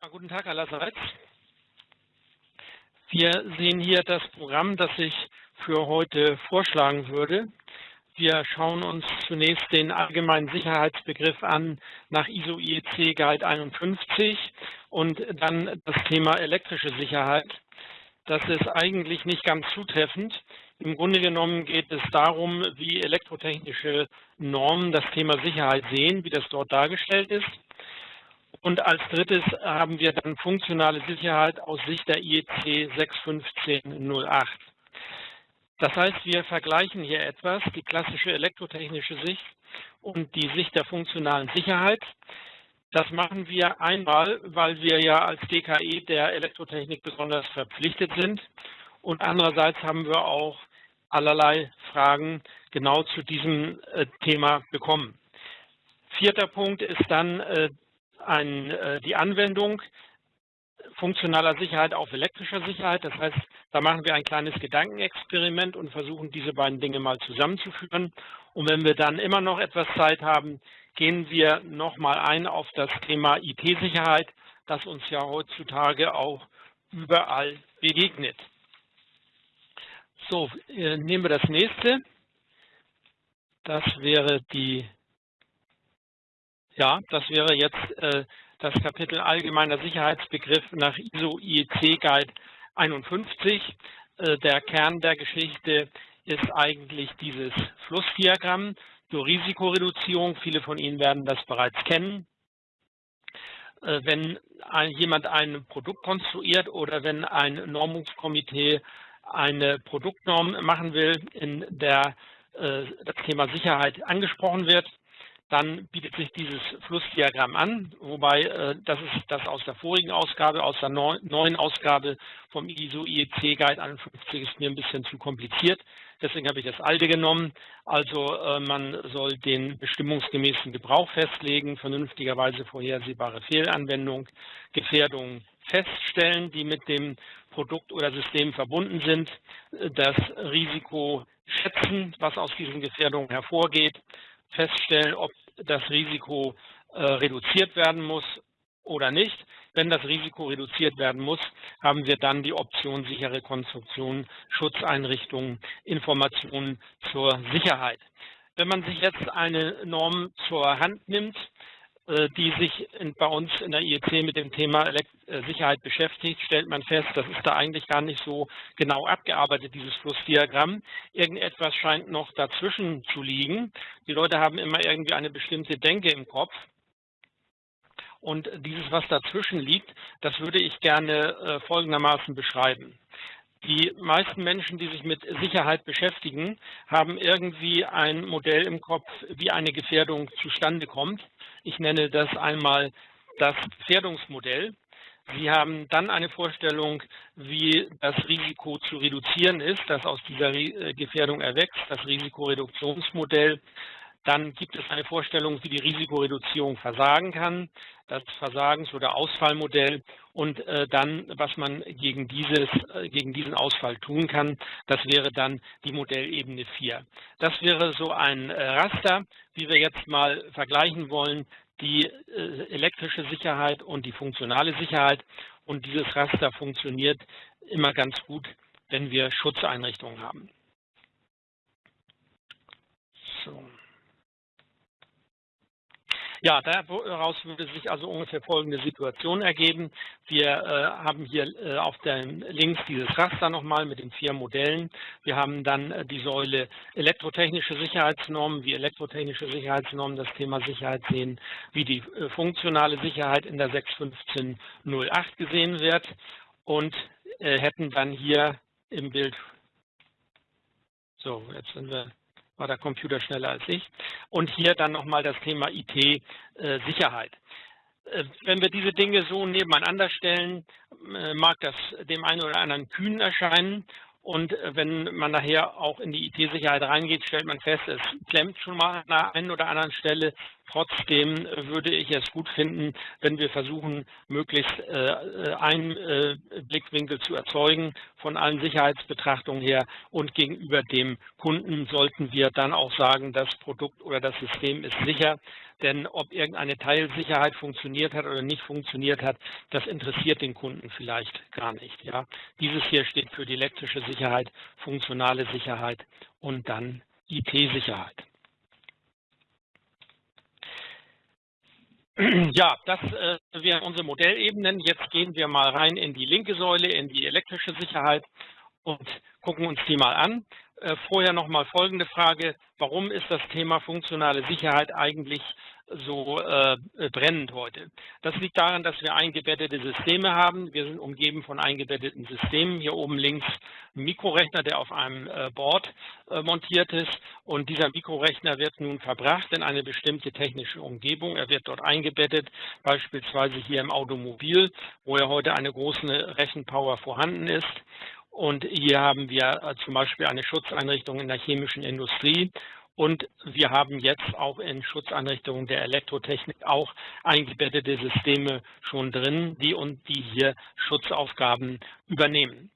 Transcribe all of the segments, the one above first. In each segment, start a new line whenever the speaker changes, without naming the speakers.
Ja, guten Tag allerseits. Wir sehen hier das Programm, das ich für heute vorschlagen würde. Wir schauen uns zunächst den allgemeinen Sicherheitsbegriff an nach ISO IEC Guide 51 und dann das Thema elektrische Sicherheit. Das ist eigentlich nicht ganz zutreffend. Im Grunde genommen geht es darum, wie elektrotechnische Normen das Thema Sicherheit sehen, wie das dort dargestellt ist. Und als drittes haben wir dann funktionale Sicherheit aus Sicht der IEC 61508. Das heißt, wir vergleichen hier etwas, die klassische elektrotechnische Sicht und die Sicht der funktionalen Sicherheit. Das machen wir einmal, weil wir ja als DKE der Elektrotechnik besonders verpflichtet sind. Und andererseits haben wir auch allerlei Fragen genau zu diesem äh, Thema bekommen. Vierter Punkt ist dann ein, äh, die Anwendung funktionaler Sicherheit auf elektrischer Sicherheit. Das heißt, da machen wir ein kleines Gedankenexperiment und versuchen, diese beiden Dinge mal zusammenzuführen. Und wenn wir dann immer noch etwas Zeit haben, gehen wir nochmal ein auf das Thema IT-Sicherheit, das uns ja heutzutage auch überall begegnet. So, äh, nehmen wir das nächste. Das wäre die ja, das wäre jetzt äh, das Kapitel Allgemeiner Sicherheitsbegriff nach ISO IEC Guide 51. Äh, der Kern der Geschichte ist eigentlich dieses Flussdiagramm zur Risikoreduzierung. Viele von Ihnen werden das bereits kennen. Äh, wenn ein, jemand ein Produkt konstruiert oder wenn ein Normungskomitee eine Produktnorm machen will, in der äh, das Thema Sicherheit angesprochen wird, dann bietet sich dieses Flussdiagramm an, wobei äh, das ist das aus der vorigen Ausgabe, aus der neuen Ausgabe vom ISO IEC Guide 51 ist mir ein bisschen zu kompliziert. Deswegen habe ich das alte genommen. Also äh, man soll den bestimmungsgemäßen Gebrauch festlegen, vernünftigerweise vorhersehbare Fehlanwendung, Gefährdungen feststellen, die mit dem Produkt oder System verbunden sind, das Risiko schätzen, was aus diesen Gefährdungen hervorgeht, feststellen, ob das Risiko äh, reduziert werden muss oder nicht. Wenn das Risiko reduziert werden muss, haben wir dann die Option sichere Konstruktion, Schutzeinrichtungen, Informationen zur Sicherheit. Wenn man sich jetzt eine Norm zur Hand nimmt, die sich bei uns in der IEC mit dem Thema äh, Sicherheit beschäftigt, stellt man fest, das ist da eigentlich gar nicht so genau abgearbeitet, dieses Flussdiagramm. Irgendetwas scheint noch dazwischen zu liegen. Die Leute haben immer irgendwie eine bestimmte Denke im Kopf. Und dieses, was dazwischen liegt, das würde ich gerne äh, folgendermaßen beschreiben. Die meisten Menschen, die sich mit Sicherheit beschäftigen, haben irgendwie ein Modell im Kopf, wie eine Gefährdung zustande kommt. Ich nenne das einmal das Gefährdungsmodell. Sie haben dann eine Vorstellung, wie das Risiko zu reduzieren ist, das aus dieser äh, Gefährdung erwächst, das Risikoreduktionsmodell. Dann gibt es eine Vorstellung, wie die Risikoreduzierung versagen kann, das Versagens- oder Ausfallmodell und äh, dann, was man gegen, dieses, äh, gegen diesen Ausfall tun kann, das wäre dann die Modellebene 4. Das wäre so ein äh, Raster, wie wir jetzt mal vergleichen wollen, die elektrische Sicherheit und die funktionale Sicherheit. Und dieses Raster funktioniert immer ganz gut, wenn wir Schutzeinrichtungen haben. So. Ja, daraus würde sich also ungefähr folgende Situation ergeben. Wir äh, haben hier äh, auf den links dieses Raster nochmal mit den vier Modellen. Wir haben dann äh, die Säule elektrotechnische Sicherheitsnormen, wie elektrotechnische Sicherheitsnormen das Thema Sicherheit sehen, wie die äh, funktionale Sicherheit in der 61508 gesehen wird und äh, hätten dann hier im Bild, so jetzt sind wir war der Computer schneller als ich. Und hier dann nochmal das Thema IT-Sicherheit. Äh, wenn wir diese Dinge so nebeneinander stellen, äh, mag das dem einen oder anderen kühn erscheinen. Und äh, wenn man nachher auch in die IT-Sicherheit reingeht, stellt man fest, es klemmt schon mal an einer einen oder anderen Stelle. Trotzdem würde ich es gut finden, wenn wir versuchen, möglichst äh, einen äh, Blickwinkel zu erzeugen von allen Sicherheitsbetrachtungen her und gegenüber dem Kunden sollten wir dann auch sagen, das Produkt oder das System ist sicher, denn ob irgendeine Teilsicherheit funktioniert hat oder nicht funktioniert hat, das interessiert den Kunden vielleicht gar nicht. Ja. Dieses hier steht für die elektrische Sicherheit, funktionale Sicherheit und dann IT-Sicherheit. Ja, das äh, wären unsere Modellebenen. Jetzt gehen wir mal rein in die linke Säule, in die elektrische Sicherheit und gucken uns die mal an. Äh, vorher noch mal folgende Frage. Warum ist das Thema funktionale Sicherheit eigentlich so äh, brennend heute? Das liegt daran, dass wir eingebettete Systeme haben. Wir sind umgeben von eingebetteten Systemen. Hier oben links ein Mikrorechner, der auf einem äh, Board äh, montiert ist. Und dieser Mikrorechner wird nun verbracht in eine bestimmte technische Umgebung. Er wird dort eingebettet, beispielsweise hier im Automobil, wo ja heute eine große Rechenpower vorhanden ist. Und hier haben wir äh, zum Beispiel eine Schutzeinrichtung in der chemischen Industrie. Und wir haben jetzt auch in Schutzeinrichtungen der Elektrotechnik auch eingebettete Systeme schon drin, die und die hier Schutzaufgaben übernehmen.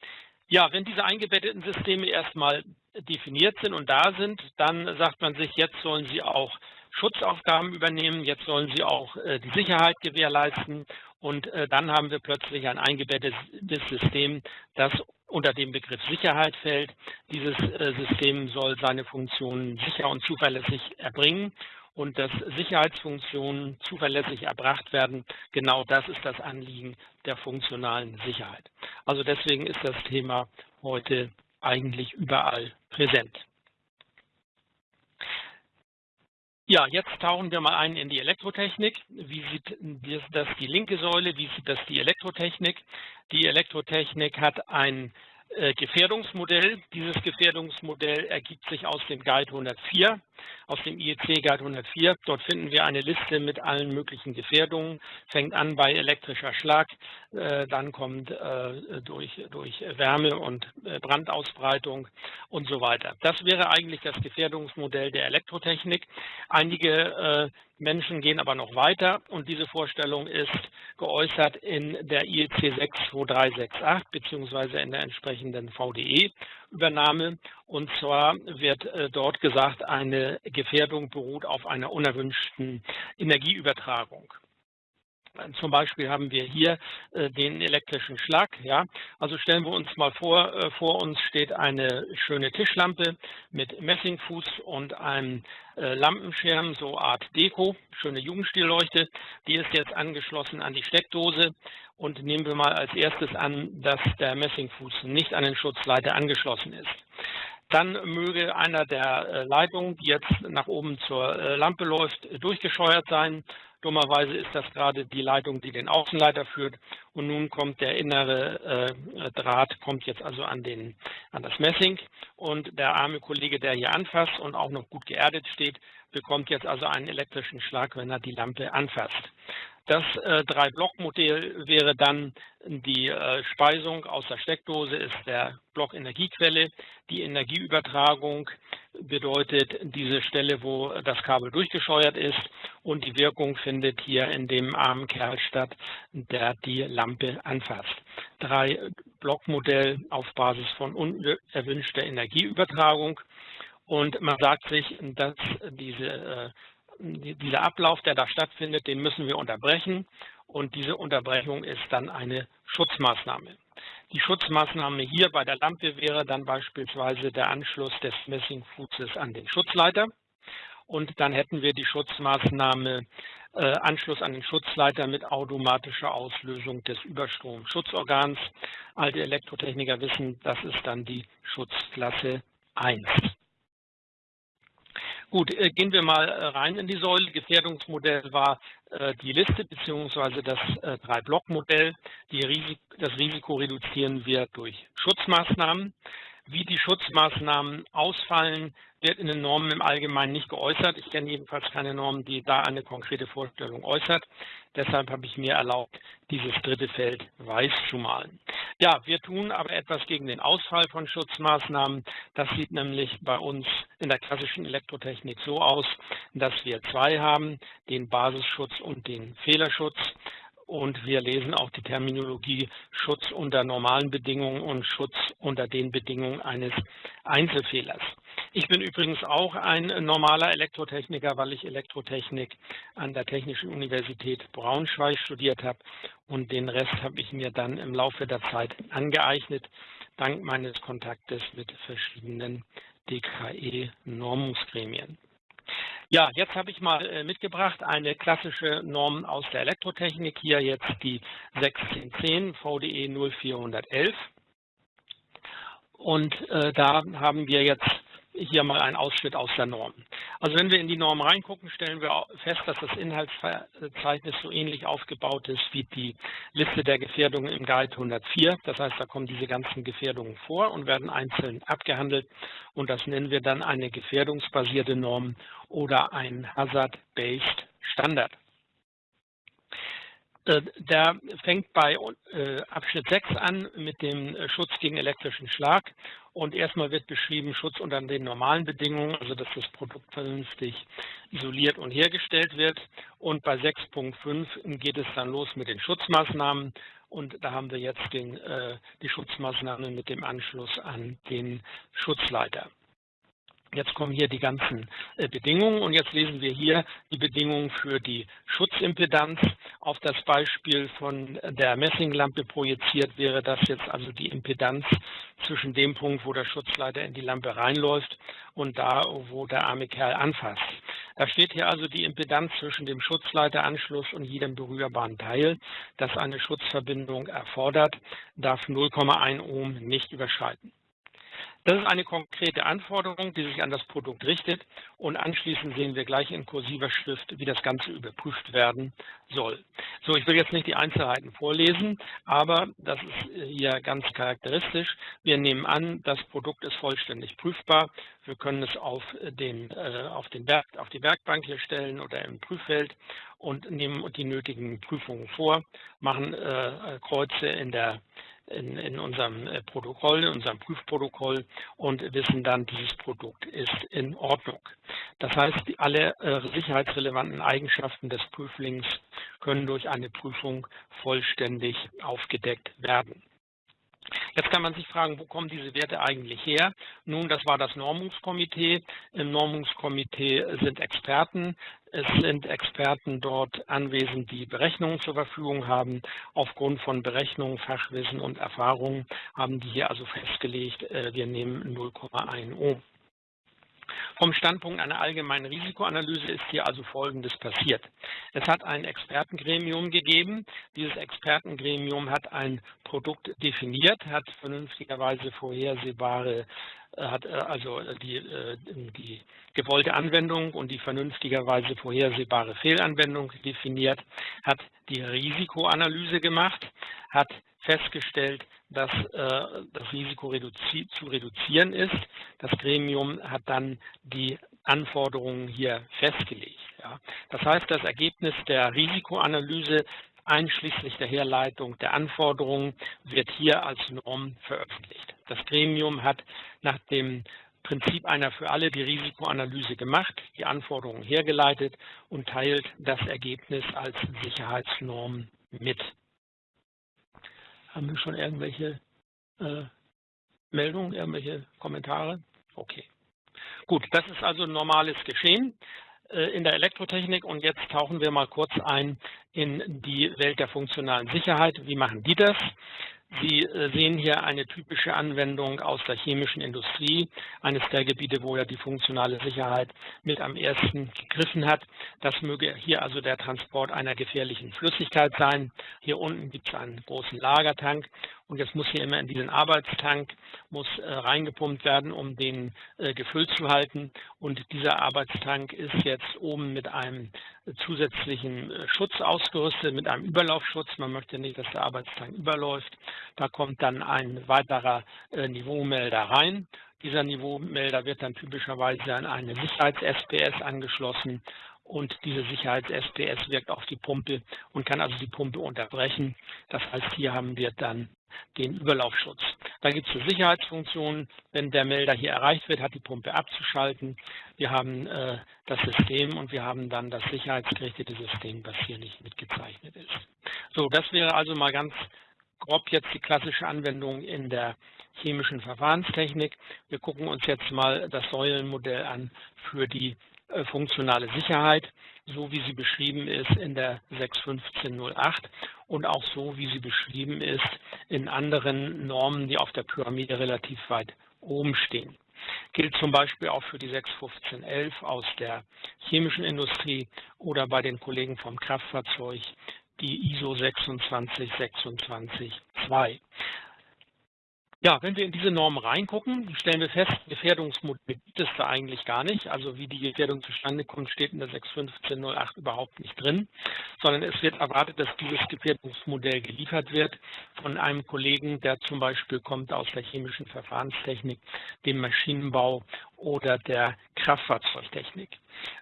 Ja, wenn diese eingebetteten Systeme erstmal definiert sind und da sind, dann sagt man sich, jetzt sollen sie auch Schutzaufgaben übernehmen, jetzt sollen sie auch äh, die Sicherheit gewährleisten und äh, dann haben wir plötzlich ein eingebettetes System, das unter dem Begriff Sicherheit fällt. Dieses äh, System soll seine Funktionen sicher und zuverlässig erbringen und dass Sicherheitsfunktionen zuverlässig erbracht werden, genau das ist das Anliegen der funktionalen Sicherheit. Also deswegen ist das Thema heute eigentlich überall präsent. Ja, jetzt tauchen wir mal ein in die Elektrotechnik. Wie sieht das die linke Säule, wie sieht das die Elektrotechnik? Die Elektrotechnik hat ein äh, Gefährdungsmodell. Dieses Gefährdungsmodell ergibt sich aus dem Guide 104, aus dem IEC Guide 104. Dort finden wir eine Liste mit allen möglichen Gefährdungen, fängt an bei elektrischer Schlag, äh, dann kommt äh, durch, durch Wärme und Brandausbreitung und so weiter. Das wäre eigentlich das Gefährdungsmodell der Elektrotechnik. Einige Menschen gehen aber noch weiter und diese Vorstellung ist geäußert in der IEC 62368 beziehungsweise in der entsprechenden VDE-Übernahme. Und zwar wird äh, dort gesagt, eine Gefährdung beruht auf einer unerwünschten Energieübertragung. Zum Beispiel haben wir hier äh, den elektrischen Schlag. Ja? Also stellen wir uns mal vor, äh, vor uns steht eine schöne Tischlampe mit Messingfuß und einem äh, Lampenschirm, so Art Deko, schöne Jugendstillleuchte. Die ist jetzt angeschlossen an die Steckdose und nehmen wir mal als erstes an, dass der Messingfuß nicht an den Schutzleiter angeschlossen ist. Dann möge einer der Leitungen, die jetzt nach oben zur Lampe läuft, durchgescheuert sein Dummerweise ist das gerade die Leitung, die den Außenleiter führt. Und nun kommt der innere äh, Draht, kommt jetzt also an, den, an das Messing. Und der arme Kollege, der hier anfasst und auch noch gut geerdet steht, bekommt jetzt also einen elektrischen Schlag, wenn er die Lampe anfasst. Das äh, Drei-Block-Modell wäre dann die äh, Speisung aus der Steckdose ist der Block Energiequelle. Die Energieübertragung bedeutet diese Stelle, wo das Kabel durchgescheuert ist und die Wirkung findet hier in dem armen Kerl statt, der die Lampe anfasst. Drei Blockmodell auf Basis von unerwünschter Energieübertragung und man sagt sich, dass diese äh, dieser Ablauf, der da stattfindet, den müssen wir unterbrechen und diese Unterbrechung ist dann eine Schutzmaßnahme. Die Schutzmaßnahme hier bei der Lampe wäre dann beispielsweise der Anschluss des Messingfußes an den Schutzleiter und dann hätten wir die Schutzmaßnahme äh, Anschluss an den Schutzleiter mit automatischer Auslösung des Überstromschutzorgans. Alte Elektrotechniker wissen, das ist dann die Schutzklasse 1. Gut, äh, gehen wir mal äh, rein in die Säule. Gefährdungsmodell war äh, die Liste bzw. das Drei-Block-Modell. Das Risiko reduzieren wir durch Schutzmaßnahmen. Wie die Schutzmaßnahmen ausfallen, wird in den Normen im Allgemeinen nicht geäußert. Ich kenne jedenfalls keine Norm, die da eine konkrete Vorstellung äußert. Deshalb habe ich mir erlaubt, dieses dritte Feld weiß zu malen. Ja, wir tun aber etwas gegen den Ausfall von Schutzmaßnahmen. Das sieht nämlich bei uns in der klassischen Elektrotechnik so aus, dass wir zwei haben, den Basisschutz und den Fehlerschutz und wir lesen auch die Terminologie Schutz unter normalen Bedingungen und Schutz unter den Bedingungen eines Einzelfehlers. Ich bin übrigens auch ein normaler Elektrotechniker, weil ich Elektrotechnik an der Technischen Universität Braunschweig studiert habe und den Rest habe ich mir dann im Laufe der Zeit angeeignet, dank meines Kontaktes mit verschiedenen DKE-Normungsgremien. Ja, jetzt habe ich mal äh, mitgebracht eine klassische Norm aus der Elektrotechnik, hier jetzt die 1610 VDE 0411. Und äh, da haben wir jetzt hier mal ein Ausschnitt aus der Norm. Also wenn wir in die Norm reingucken, stellen wir fest, dass das Inhaltsverzeichnis so ähnlich aufgebaut ist wie die Liste der Gefährdungen im Guide 104. Das heißt, da kommen diese ganzen Gefährdungen vor und werden einzeln abgehandelt. Und das nennen wir dann eine gefährdungsbasierte Norm oder ein Hazard-Based Standard. Äh, der fängt bei äh, Abschnitt 6 an mit dem äh, Schutz gegen elektrischen Schlag. Und erstmal wird beschrieben Schutz unter den normalen Bedingungen, also dass das Produkt vernünftig isoliert und hergestellt wird. Und bei 6.5 geht es dann los mit den Schutzmaßnahmen. Und da haben wir jetzt den, die Schutzmaßnahmen mit dem Anschluss an den Schutzleiter. Jetzt kommen hier die ganzen äh, Bedingungen und jetzt lesen wir hier die Bedingungen für die Schutzimpedanz. Auf das Beispiel von der Messinglampe projiziert wäre das jetzt also die Impedanz zwischen dem Punkt, wo der Schutzleiter in die Lampe reinläuft und da, wo der arme Kerl anfasst. Da steht hier also die Impedanz zwischen dem Schutzleiteranschluss und jedem berührbaren Teil, das eine Schutzverbindung erfordert, darf 0,1 Ohm nicht überschreiten. Das ist eine konkrete Anforderung, die sich an das Produkt richtet und anschließend sehen wir gleich in kursiver Schrift, wie das Ganze überprüft werden soll. So, ich will jetzt nicht die Einzelheiten vorlesen, aber das ist hier ganz charakteristisch. Wir nehmen an, das Produkt ist vollständig prüfbar. Wir können es auf, den, äh, auf, den Berg, auf die Werkbank hier stellen oder im Prüffeld und nehmen die nötigen Prüfungen vor, machen äh, Kreuze in der in, in unserem äh, Protokoll, in unserem Prüfprotokoll und wissen dann, dieses Produkt ist in Ordnung. Das heißt, alle äh, sicherheitsrelevanten Eigenschaften des Prüflings können durch eine Prüfung vollständig aufgedeckt werden. Jetzt kann man sich fragen, wo kommen diese Werte eigentlich her? Nun, das war das Normungskomitee. Im Normungskomitee sind Experten. Es sind Experten dort anwesend, die Berechnungen zur Verfügung haben. Aufgrund von Berechnungen, Fachwissen und Erfahrungen haben die hier also festgelegt, äh, wir nehmen 0,1 Ohm. Vom Standpunkt einer allgemeinen Risikoanalyse ist hier also Folgendes passiert. Es hat ein Expertengremium gegeben. Dieses Expertengremium hat ein Produkt definiert, hat vernünftigerweise vorhersehbare hat äh, also die, äh, die gewollte Anwendung und die vernünftigerweise vorhersehbare Fehlanwendung definiert, hat die Risikoanalyse gemacht, hat festgestellt, dass äh, das Risiko reduzi zu reduzieren ist. Das Gremium hat dann die Anforderungen hier festgelegt. Ja. Das heißt, das Ergebnis der Risikoanalyse einschließlich der Herleitung der Anforderungen wird hier als Norm veröffentlicht. Das Gremium hat nach dem Prinzip einer für alle die Risikoanalyse gemacht, die Anforderungen hergeleitet und teilt das Ergebnis als Sicherheitsnorm mit. Haben wir schon irgendwelche äh, Meldungen, irgendwelche Kommentare? Okay. Gut, das ist also normales Geschehen in der Elektrotechnik und jetzt tauchen wir mal kurz ein in die Welt der funktionalen Sicherheit. Wie machen die das? Sie äh, sehen hier eine typische Anwendung aus der chemischen Industrie, eines der Gebiete, wo ja die funktionale Sicherheit mit am ersten gegriffen hat. Das möge hier also der Transport einer gefährlichen Flüssigkeit sein. Hier unten gibt es einen großen Lagertank und jetzt muss hier immer in diesen Arbeitstank muss äh, reingepumpt werden, um den äh, gefüllt zu halten. Und dieser Arbeitstank ist jetzt oben mit einem zusätzlichen Schutz ausgerüstet mit einem Überlaufschutz. Man möchte nicht, dass der Arbeitstag überläuft. Da kommt dann ein weiterer Niveaumelder rein. Dieser Niveaumelder wird dann typischerweise an eine Sicherheits-SPS angeschlossen und diese Sicherheits-SPS wirkt auf die Pumpe und kann also die Pumpe unterbrechen. Das heißt, hier haben wir dann den Überlaufschutz. Da gibt es eine Sicherheitsfunktion. Wenn der Melder hier erreicht wird, hat die Pumpe abzuschalten. Wir haben äh, das System und wir haben dann das sicherheitsgerichtete System, was hier nicht mitgezeichnet ist. So, das wäre also mal ganz grob jetzt die klassische Anwendung in der chemischen Verfahrenstechnik. Wir gucken uns jetzt mal das Säulenmodell an für die äh, funktionale Sicherheit, so wie sie beschrieben ist in der 61508 und auch so, wie sie beschrieben ist in anderen Normen, die auf der Pyramide relativ weit oben stehen. Gilt zum Beispiel auch für die 61511 aus der chemischen Industrie oder bei den Kollegen vom Kraftfahrzeug die ISO 26262. Ja, wenn wir in diese Normen reingucken, stellen wir fest, Gefährdungsmodell gibt es da eigentlich gar nicht. Also wie die Gefährdung zustande kommt, steht in der 61508 überhaupt nicht drin, sondern es wird erwartet, dass dieses Gefährdungsmodell geliefert wird von einem Kollegen, der zum Beispiel kommt aus der chemischen Verfahrenstechnik, dem Maschinenbau oder der Kraftfahrzeugtechnik.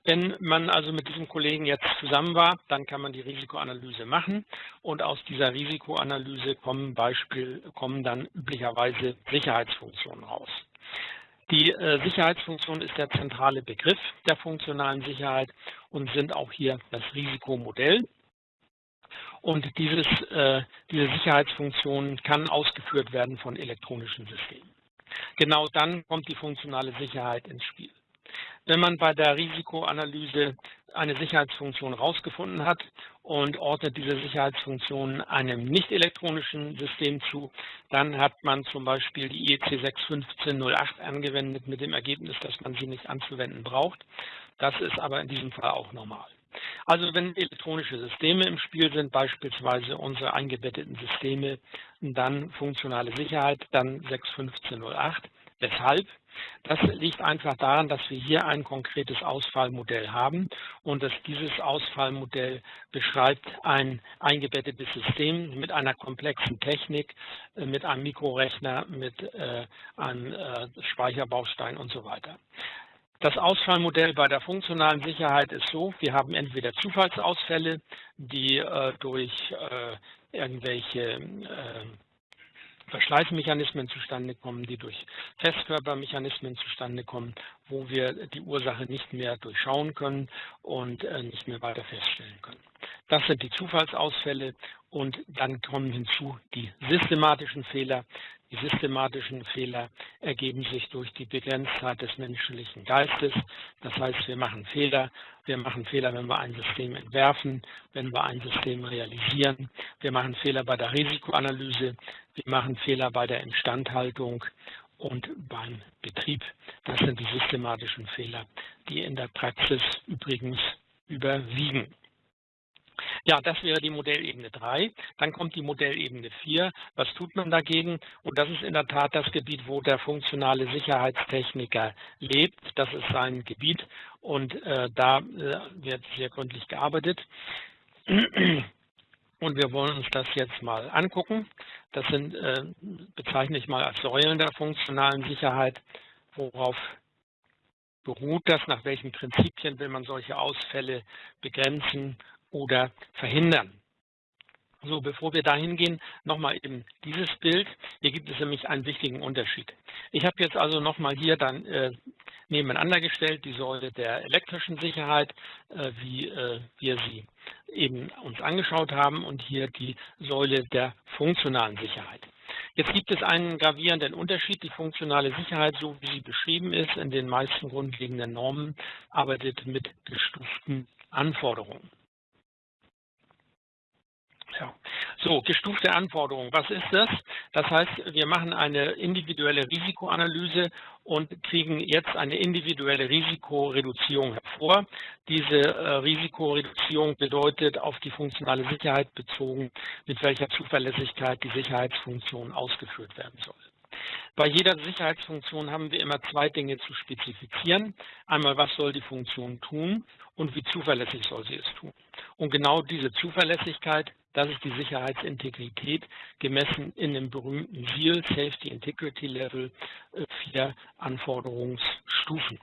Wenn man also mit diesem Kollegen jetzt zusammen war, dann kann man die Risikoanalyse machen und aus dieser Risikoanalyse kommen, Beispiel, kommen dann üblicherweise Sicherheitsfunktionen raus. Die äh, Sicherheitsfunktion ist der zentrale Begriff der funktionalen Sicherheit und sind auch hier das Risikomodell. Und dieses, äh, diese Sicherheitsfunktion kann ausgeführt werden von elektronischen Systemen. Genau dann kommt die funktionale Sicherheit ins Spiel. Wenn man bei der Risikoanalyse eine Sicherheitsfunktion herausgefunden hat und ordnet diese Sicherheitsfunktion einem nicht elektronischen System zu, dann hat man zum Beispiel die IEC 61508 angewendet mit dem Ergebnis, dass man sie nicht anzuwenden braucht. Das ist aber in diesem Fall auch normal. Also wenn elektronische Systeme im Spiel sind, beispielsweise unsere eingebetteten Systeme, dann funktionale Sicherheit, dann 61508. Weshalb? Das liegt einfach daran, dass wir hier ein konkretes Ausfallmodell haben und dass dieses Ausfallmodell beschreibt ein eingebettetes System mit einer komplexen Technik, äh, mit einem Mikrorechner, mit äh, einem äh, Speicherbaustein und so weiter. Das Ausfallmodell bei der funktionalen Sicherheit ist so, wir haben entweder Zufallsausfälle, die äh, durch äh, irgendwelche äh, Verschleißmechanismen zustande kommen, die durch Festkörpermechanismen zustande kommen, wo wir die Ursache nicht mehr durchschauen können und äh, nicht mehr weiter feststellen können. Das sind die Zufallsausfälle und dann kommen hinzu die systematischen Fehler. Die systematischen Fehler ergeben sich durch die Begrenztheit des menschlichen Geistes. Das heißt, wir machen Fehler. Wir machen Fehler, wenn wir ein System entwerfen, wenn wir ein System realisieren. Wir machen Fehler bei der Risikoanalyse. Wir machen Fehler bei der Instandhaltung und beim Betrieb. Das sind die systematischen Fehler, die in der Praxis übrigens überwiegen. Ja, das wäre die Modellebene 3. Dann kommt die Modellebene 4. Was tut man dagegen? Und das ist in der Tat das Gebiet, wo der funktionale Sicherheitstechniker lebt. Das ist sein Gebiet und äh, da äh, wird sehr gründlich gearbeitet. Und wir wollen uns das jetzt mal angucken. Das sind, äh, bezeichne ich mal als Säulen der funktionalen Sicherheit. Worauf beruht das? Nach welchen Prinzipien will man solche Ausfälle begrenzen oder verhindern. So, bevor wir dahin gehen, nochmal eben dieses Bild. Hier gibt es nämlich einen wichtigen Unterschied. Ich habe jetzt also nochmal hier dann äh, nebeneinander gestellt die Säule der elektrischen Sicherheit, äh, wie äh, wir sie eben uns angeschaut haben und hier die Säule der funktionalen Sicherheit. Jetzt gibt es einen gravierenden Unterschied. Die funktionale Sicherheit, so wie sie beschrieben ist, in den meisten grundlegenden Normen, arbeitet mit gestuften Anforderungen. Ja. So, gestufte Anforderungen. Was ist das? Das heißt, wir machen eine individuelle Risikoanalyse und kriegen jetzt eine individuelle Risikoreduzierung hervor. Diese äh, Risikoreduzierung bedeutet auf die funktionale Sicherheit bezogen, mit welcher Zuverlässigkeit die Sicherheitsfunktion ausgeführt werden soll. Bei jeder Sicherheitsfunktion haben wir immer zwei Dinge zu spezifizieren. Einmal, was soll die Funktion tun und wie zuverlässig soll sie es tun. Und genau diese Zuverlässigkeit das ist die Sicherheitsintegrität gemessen in dem berühmten SEAL, Safety Integrity Level, äh, vier Anforderungsstufen.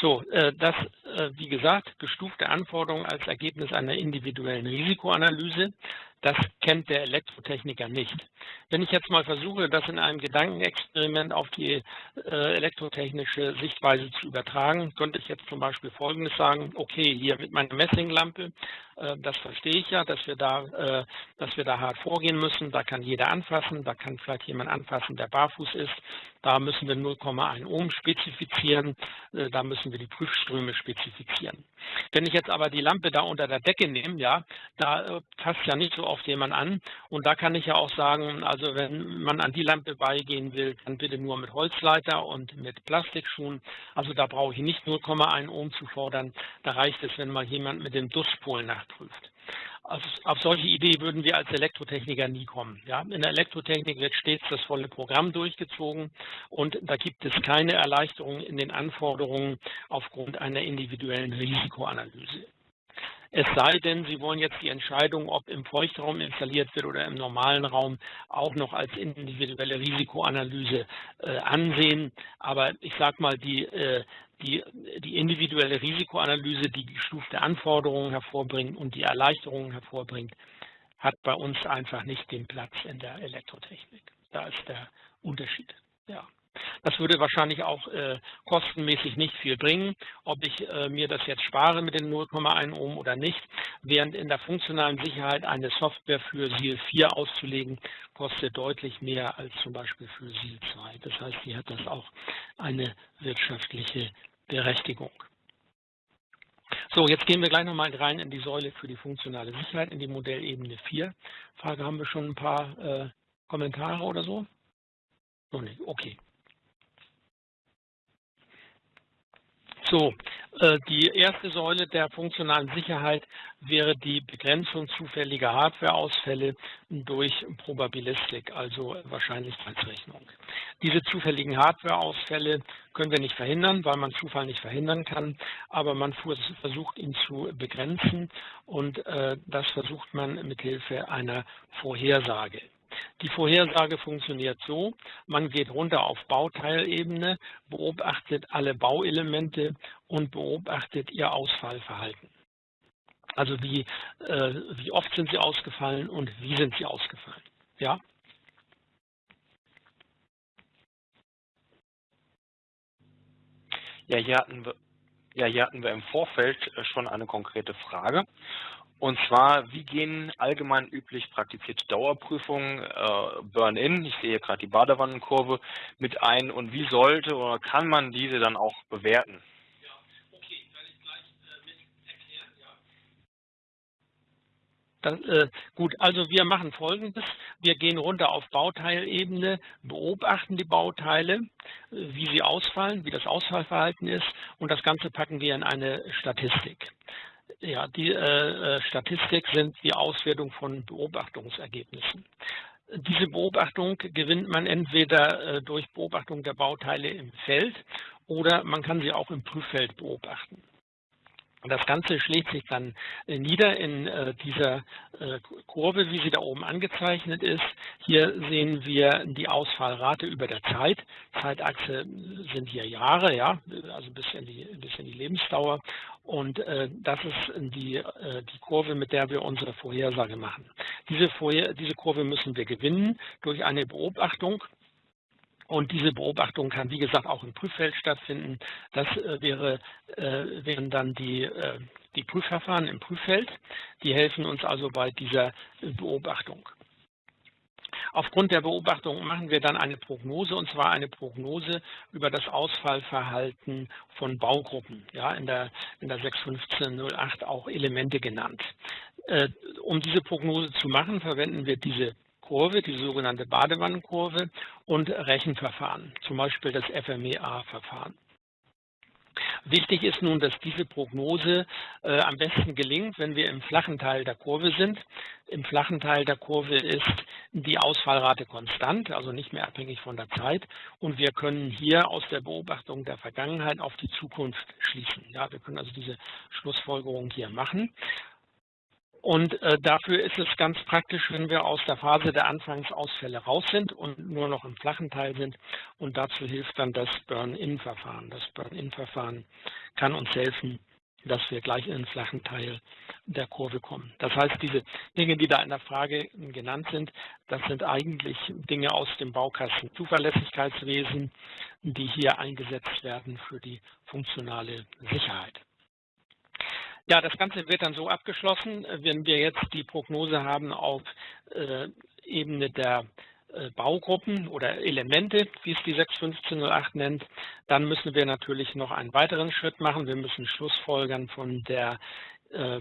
So, äh, das, äh, wie gesagt, gestufte Anforderungen als Ergebnis einer individuellen Risikoanalyse. Das kennt der Elektrotechniker nicht. Wenn ich jetzt mal versuche, das in einem Gedankenexperiment auf die elektrotechnische Sichtweise zu übertragen, könnte ich jetzt zum Beispiel Folgendes sagen, okay, hier mit meiner Messinglampe, das verstehe ich ja, dass wir da dass wir da hart vorgehen müssen. Da kann jeder anfassen, da kann vielleicht jemand anfassen, der barfuß ist. Da müssen wir 0,1 Ohm spezifizieren, äh, da müssen wir die Prüfströme spezifizieren. Wenn ich jetzt aber die Lampe da unter der Decke nehme, ja, da äh, passt ja nicht so oft jemand an. Und da kann ich ja auch sagen, also wenn man an die Lampe beigehen will, dann bitte nur mit Holzleiter und mit Plastikschuhen. Also da brauche ich nicht 0,1 Ohm zu fordern. Da reicht es, wenn mal jemand mit dem Duschpol nachprüft. Also auf solche Idee würden wir als Elektrotechniker nie kommen. Ja? In der Elektrotechnik wird stets das volle Programm durchgezogen und da gibt es keine Erleichterung in den Anforderungen aufgrund einer individuellen Risikoanalyse. Es sei denn, Sie wollen jetzt die Entscheidung, ob im Feuchtraum installiert wird oder im normalen Raum, auch noch als individuelle Risikoanalyse äh, ansehen. Aber ich sage mal, die, äh, die, die individuelle Risikoanalyse, die gestufte Anforderungen hervorbringt und die Erleichterungen hervorbringt, hat bei uns einfach nicht den Platz in der Elektrotechnik. Da ist der Unterschied. Ja. Das würde wahrscheinlich auch äh, kostenmäßig nicht viel bringen, ob ich äh, mir das jetzt spare mit den 0,1 Ohm oder nicht, während in der funktionalen Sicherheit eine Software für SIL 4 auszulegen, kostet deutlich mehr als zum Beispiel für SIL 2. Das heißt, hier hat das auch eine wirtschaftliche Berechtigung. So, jetzt gehen wir gleich nochmal rein in die Säule für die funktionale Sicherheit, in die Modellebene 4. Frage, haben wir schon ein paar äh, Kommentare oder so? Noch nicht, okay. So, äh, die erste Säule der funktionalen Sicherheit wäre die Begrenzung zufälliger Hardwareausfälle durch Probabilistik, also Wahrscheinlichkeitsrechnung. Diese zufälligen Hardwareausfälle können wir nicht verhindern, weil man Zufall nicht verhindern kann, aber man versucht ihn zu begrenzen und äh, das versucht man mit Hilfe einer Vorhersage. Die Vorhersage funktioniert so, man geht runter auf Bauteilebene, beobachtet alle Bauelemente und beobachtet ihr Ausfallverhalten. Also wie, äh, wie oft sind sie ausgefallen und wie sind sie ausgefallen. Ja?
Ja, hier hatten wir, ja, hier hatten wir im Vorfeld äh, schon eine konkrete Frage. Und zwar, wie gehen allgemein üblich praktizierte Dauerprüfungen, äh, Burn-in, ich sehe gerade die Badewannenkurve, mit ein und wie sollte oder kann man diese dann auch bewerten?
Das, äh, gut, also wir machen Folgendes. Wir gehen runter auf Bauteilebene, beobachten die Bauteile, äh, wie sie ausfallen, wie das Ausfallverhalten ist und das Ganze packen wir in eine Statistik. Ja, die äh, äh, Statistik sind die Auswertung von Beobachtungsergebnissen. Diese Beobachtung gewinnt man entweder äh, durch Beobachtung der Bauteile im Feld oder man kann sie auch im Prüffeld beobachten. Das Ganze schlägt sich dann äh, nieder in äh, dieser äh, Kurve, wie sie da oben angezeichnet ist. Hier sehen wir die Ausfallrate über der Zeit. Zeitachse sind hier Jahre, ja, also bis in die, bis in die Lebensdauer. Und das ist die, die Kurve, mit der wir unsere Vorhersage machen. Diese, Vorher diese Kurve müssen wir gewinnen durch eine Beobachtung. Und diese Beobachtung kann, wie gesagt, auch im Prüffeld stattfinden. Das äh, wäre, äh, wären dann die, äh, die Prüfverfahren im Prüffeld. Die helfen uns also bei dieser Beobachtung. Aufgrund der Beobachtung machen wir dann eine Prognose, und zwar eine Prognose über das Ausfallverhalten von Baugruppen, ja, in der, in der 61508 auch Elemente genannt. Äh, um diese Prognose zu machen, verwenden wir diese Kurve, die sogenannte Badewannenkurve und Rechenverfahren, zum Beispiel das FMEA-Verfahren. Wichtig ist nun, dass diese Prognose äh, am besten gelingt, wenn wir im flachen Teil der Kurve sind. Im flachen Teil der Kurve ist die Ausfallrate konstant, also nicht mehr abhängig von der Zeit. Und wir können hier aus der Beobachtung der Vergangenheit auf die Zukunft schließen. Ja, wir können also diese Schlussfolgerung hier machen. Und äh, dafür ist es ganz praktisch, wenn wir aus der Phase der Anfangsausfälle raus sind und nur noch im flachen Teil sind. Und dazu hilft dann das Burn-In-Verfahren. Das Burn-In-Verfahren kann uns helfen, dass wir gleich in den flachen Teil der Kurve kommen. Das heißt, diese Dinge, die da in der Frage genannt sind, das sind eigentlich Dinge aus dem Baukasten Zuverlässigkeitswesen, die hier eingesetzt werden für die funktionale Sicherheit. Ja, das Ganze wird dann so abgeschlossen, wenn wir jetzt die Prognose haben auf äh, Ebene der äh, Baugruppen oder Elemente, wie es die 61508 nennt, dann müssen wir natürlich noch einen weiteren Schritt machen. Wir müssen Schlussfolgern von der äh,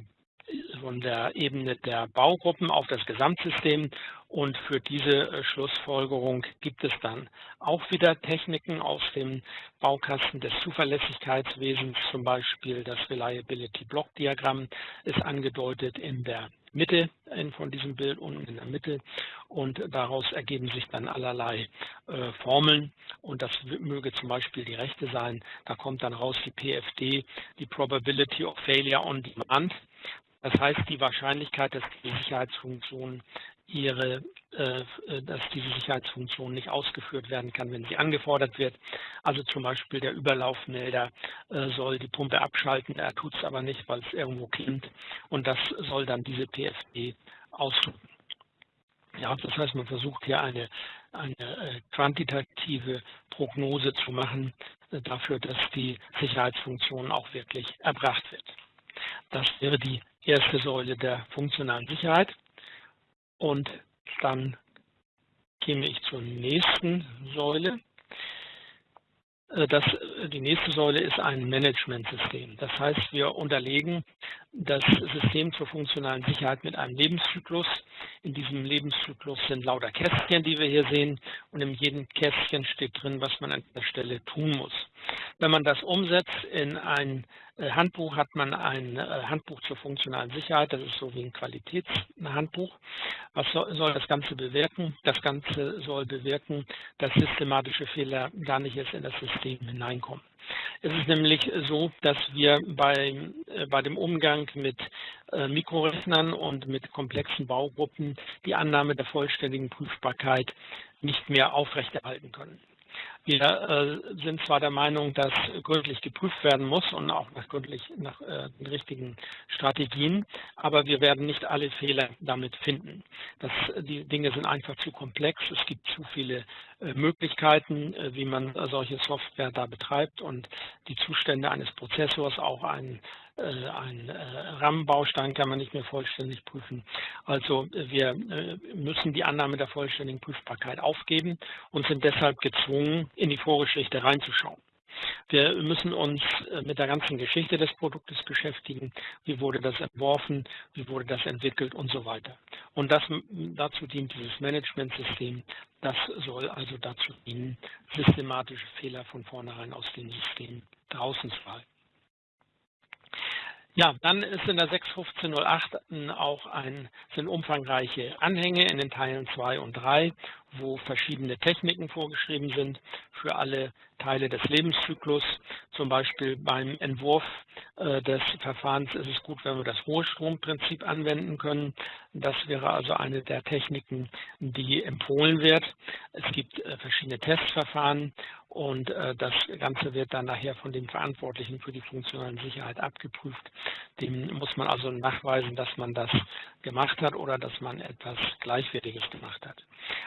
von der Ebene der Baugruppen auf das Gesamtsystem und für diese äh, Schlussfolgerung gibt es dann auch wieder Techniken aus dem Baukasten des Zuverlässigkeitswesens, zum Beispiel das Reliability Block Diagramm ist angedeutet in der Mitte von diesem Bild unten in der Mitte und daraus ergeben sich dann allerlei äh, Formeln und das möge zum Beispiel die rechte sein. Da kommt dann raus die PFD, die Probability of Failure on Demand. Das heißt, die Wahrscheinlichkeit, dass die Sicherheitsfunktion ihre, äh, äh, dass diese Sicherheitsfunktion nicht ausgeführt werden kann, wenn sie angefordert wird. Also zum Beispiel der Überlaufmelder äh, soll die Pumpe abschalten, er tut es aber nicht, weil es irgendwo klingt und das soll dann diese PFD ausdrücken. Ja, das heißt, man versucht hier eine, eine quantitative Prognose zu machen dafür, dass die Sicherheitsfunktion auch wirklich erbracht wird. Das wäre die erste Säule der funktionalen Sicherheit. Und dann käme ich zur nächsten Säule. Äh, das, die nächste Säule ist ein Managementsystem. Das heißt, wir unterlegen das System zur funktionalen Sicherheit mit einem Lebenszyklus. In diesem Lebenszyklus sind lauter Kästchen, die wir hier sehen. Und in jedem Kästchen steht drin, was man an der Stelle tun muss. Wenn man das umsetzt in ein äh, Handbuch, hat man ein äh, Handbuch zur funktionalen Sicherheit. Das ist so wie ein Qualitätshandbuch. Was soll das Ganze bewirken? Das Ganze soll bewirken, dass systematische Fehler gar nicht erst in das System hineinkommen. Es ist nämlich so, dass wir bei, äh, bei dem Umgang mit Mikrorechnern und mit komplexen Baugruppen die Annahme der vollständigen Prüfbarkeit nicht mehr aufrechterhalten können. Wir äh, sind zwar der Meinung, dass gründlich geprüft werden muss und auch nach gründlich nach äh, den richtigen Strategien, aber wir werden nicht alle Fehler damit finden. Das, die Dinge sind einfach zu komplex. Es gibt zu viele äh, Möglichkeiten, wie man solche Software da betreibt und die Zustände eines Prozessors, auch ein ein äh, RAM-Baustein kann man nicht mehr vollständig prüfen. Also äh, wir müssen die Annahme der vollständigen Prüfbarkeit aufgeben und sind deshalb gezwungen, in die Vorgeschichte reinzuschauen. Wir müssen uns mit der ganzen Geschichte des Produktes beschäftigen. Wie wurde das entworfen? Wie wurde das entwickelt und so weiter. Und das, dazu dient dieses Managementsystem. Das soll also dazu dienen, systematische Fehler von vornherein aus dem System draußen zu halten. Ja, dann ist in der 61508 auch ein, sind umfangreiche Anhänge in den Teilen 2 und 3, wo verschiedene Techniken vorgeschrieben sind für alle Teile des Lebenszyklus. Zum Beispiel beim Entwurf äh, des Verfahrens ist es gut, wenn wir das Ruhestromprinzip anwenden können. Das wäre also eine der Techniken, die empfohlen wird. Es gibt äh, verschiedene Testverfahren und äh, das Ganze wird dann nachher von dem Verantwortlichen für die funktionale Sicherheit abgeprüft. Dem muss man also nachweisen, dass man das gemacht hat oder dass man etwas Gleichwertiges gemacht hat.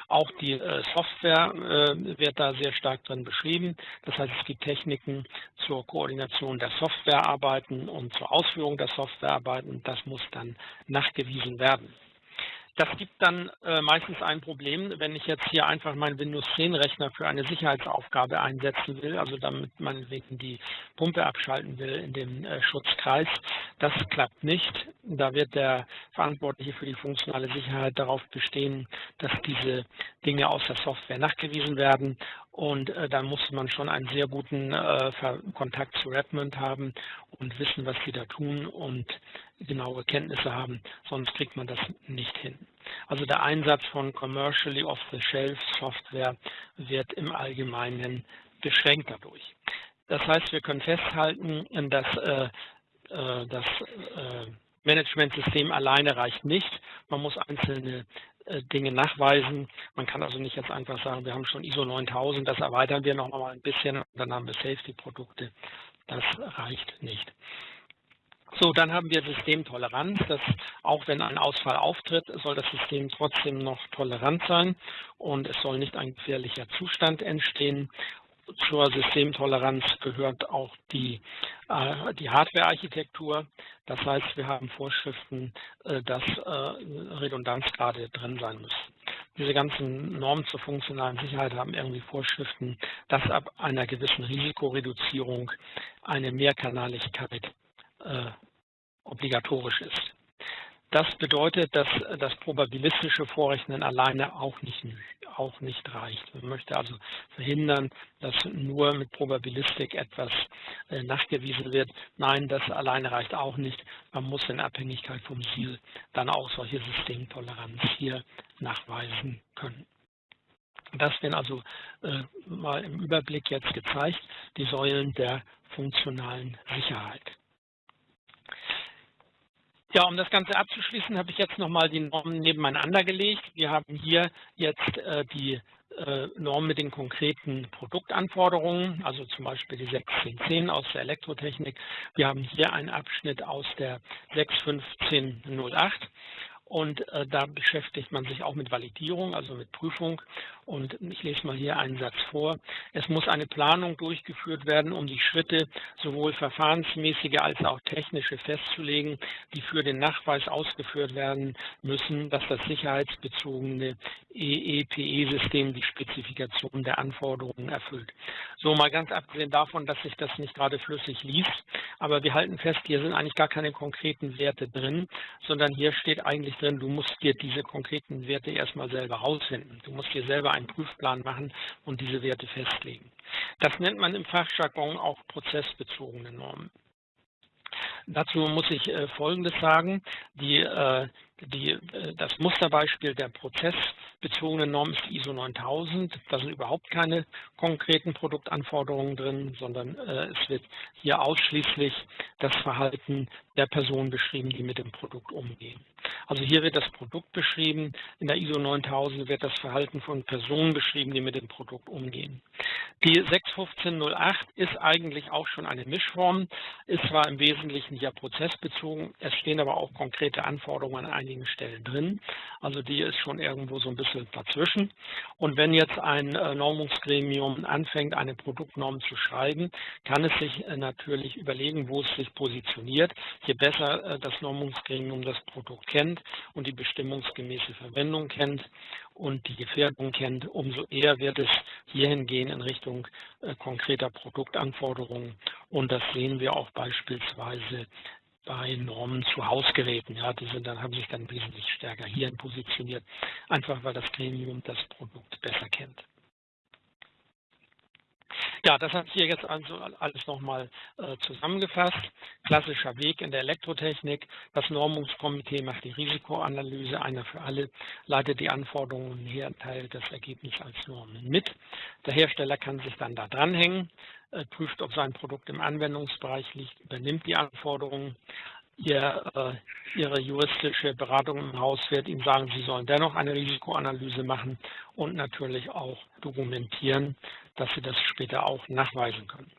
Auch die äh, Software äh, wird da sehr stark drin beschrieben. Das heißt, es gibt Techniken zur Koordination der Softwarearbeiten und zur Ausführung der Softwarearbeiten. Das muss dann nachgewiesen werden. Das gibt dann äh, meistens ein Problem, wenn ich jetzt hier einfach meinen Windows 10 Rechner für eine Sicherheitsaufgabe einsetzen will, also damit meinetwegen die Pumpe abschalten will in dem äh, Schutzkreis. Das klappt nicht. Da wird der Verantwortliche für die funktionale Sicherheit darauf bestehen, dass diese Dinge aus der Software nachgewiesen werden und äh, da muss man schon einen sehr guten äh, Kontakt zu Redmond haben und wissen, was sie da tun und genaue Kenntnisse haben, sonst kriegt man das nicht hin. Also der Einsatz von commercially off-the-shelf Software wird im Allgemeinen beschränkt dadurch. Das heißt, wir können festhalten, dass äh, äh das äh, Managementsystem alleine reicht nicht. Man muss einzelne äh, Dinge nachweisen. Man kann also nicht jetzt einfach sagen, wir haben schon ISO 9000, das erweitern wir noch mal ein bisschen und dann haben wir Safety-Produkte. Das reicht nicht. So, dann haben wir Systemtoleranz. Das, auch wenn ein Ausfall auftritt, soll das System trotzdem noch tolerant sein und es soll nicht ein gefährlicher Zustand entstehen zur Systemtoleranz gehört auch die, äh, die Hardware-Architektur. Das heißt, wir haben Vorschriften, äh, dass äh, Redundanzgrade drin sein müssen. Diese ganzen Normen zur funktionalen Sicherheit haben irgendwie Vorschriften, dass ab einer gewissen Risikoreduzierung eine Mehrkanaligkeit äh, obligatorisch ist. Das bedeutet, dass das probabilistische Vorrechnen alleine auch nicht, auch nicht reicht. Man möchte also verhindern, dass nur mit Probabilistik etwas äh, nachgewiesen wird. Nein, das alleine reicht auch nicht. Man muss in Abhängigkeit vom Ziel dann auch solche Systemtoleranz hier nachweisen können. Das werden also äh, mal im Überblick jetzt gezeigt, die Säulen der funktionalen Sicherheit. Ja, um das Ganze abzuschließen, habe ich jetzt nochmal die Normen nebeneinander gelegt. Wir haben hier jetzt äh, die äh, Normen mit den konkreten Produktanforderungen, also zum Beispiel die 6.10.10 aus der Elektrotechnik. Wir haben hier einen Abschnitt aus der 6.15.08 und äh, da beschäftigt man sich auch mit Validierung, also mit Prüfung. Und ich lese mal hier einen Satz vor. Es muss eine Planung durchgeführt werden, um die Schritte sowohl verfahrensmäßige als auch technische festzulegen, die für den Nachweis ausgeführt werden müssen, dass das sicherheitsbezogene EEPE-System die Spezifikation der Anforderungen erfüllt. So mal ganz abgesehen davon, dass sich das nicht gerade flüssig liest, aber wir halten fest, hier sind eigentlich gar keine konkreten Werte drin, sondern hier steht eigentlich drin, du musst dir diese konkreten Werte erstmal selber rausfinden. Du musst dir selber einen Prüfplan machen und diese Werte festlegen. Das nennt man im Fachjargon auch prozessbezogene Normen. Dazu muss ich äh, Folgendes sagen. Die, äh, die, äh, das Musterbeispiel der prozessbezogenen Norm ist die ISO 9000. Da sind überhaupt keine konkreten Produktanforderungen drin, sondern es wird hier ausschließlich das Verhalten der Personen beschrieben, die mit dem Produkt umgehen. Also hier wird das Produkt beschrieben, in der ISO 9000 wird das Verhalten von Personen beschrieben, die mit dem Produkt umgehen. Die 61508 ist eigentlich auch schon eine Mischform, ist zwar im Wesentlichen ja prozessbezogen, es stehen aber auch konkrete Anforderungen an einigen Stellen drin, also die ist schon irgendwo so ein bisschen dazwischen. Und wenn jetzt ein äh, Normungsgremium anfängt, eine Produktnorm zu schreiben, kann es sich äh, natürlich überlegen, wo es sich positioniert. Je besser äh, das Normungsgremium das Produkt kennt und die bestimmungsgemäße Verwendung kennt und die Gefährdung kennt, umso eher wird es hierhin gehen in Richtung konkreter Produktanforderungen. Und das sehen wir auch beispielsweise bei Normen zu Hausgeräten. Ja, die sind dann, haben sich dann wesentlich stärker hierhin positioniert, einfach weil das Gremium das Produkt besser kennt. Ja, das hat hier jetzt also alles nochmal äh, zusammengefasst. Klassischer Weg in der Elektrotechnik. Das Normungskomitee macht die Risikoanalyse, einer für alle, leitet die Anforderungen her, teilt das Ergebnis als Normen mit. Der Hersteller kann sich dann da dranhängen, prüft, ob sein Produkt im Anwendungsbereich liegt, übernimmt die Anforderungen, ihr, äh, Ihre juristische Beratung im Haus wird Ihnen sagen, Sie sollen dennoch eine Risikoanalyse machen und natürlich auch dokumentieren, dass Sie das später auch nachweisen können.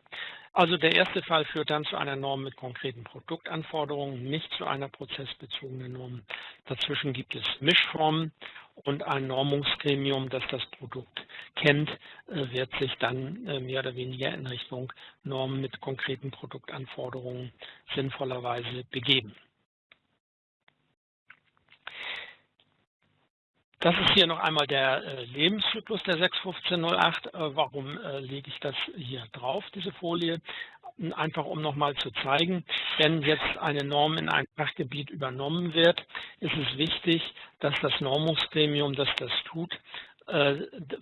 Also der erste Fall führt dann zu einer Norm mit konkreten Produktanforderungen, nicht zu einer prozessbezogenen Norm. Dazwischen gibt es Mischformen und ein Normungsgremium, das das Produkt kennt, äh, wird sich dann äh, mehr oder weniger in Richtung Normen mit konkreten Produktanforderungen sinnvollerweise begeben. Das ist hier noch einmal der äh, Lebenszyklus der 61508. Äh, warum äh, lege ich das hier drauf, diese Folie? Einfach um nochmal zu zeigen, wenn jetzt eine Norm in ein Fachgebiet übernommen wird, ist es wichtig, dass das Normungsgremium, das das tut,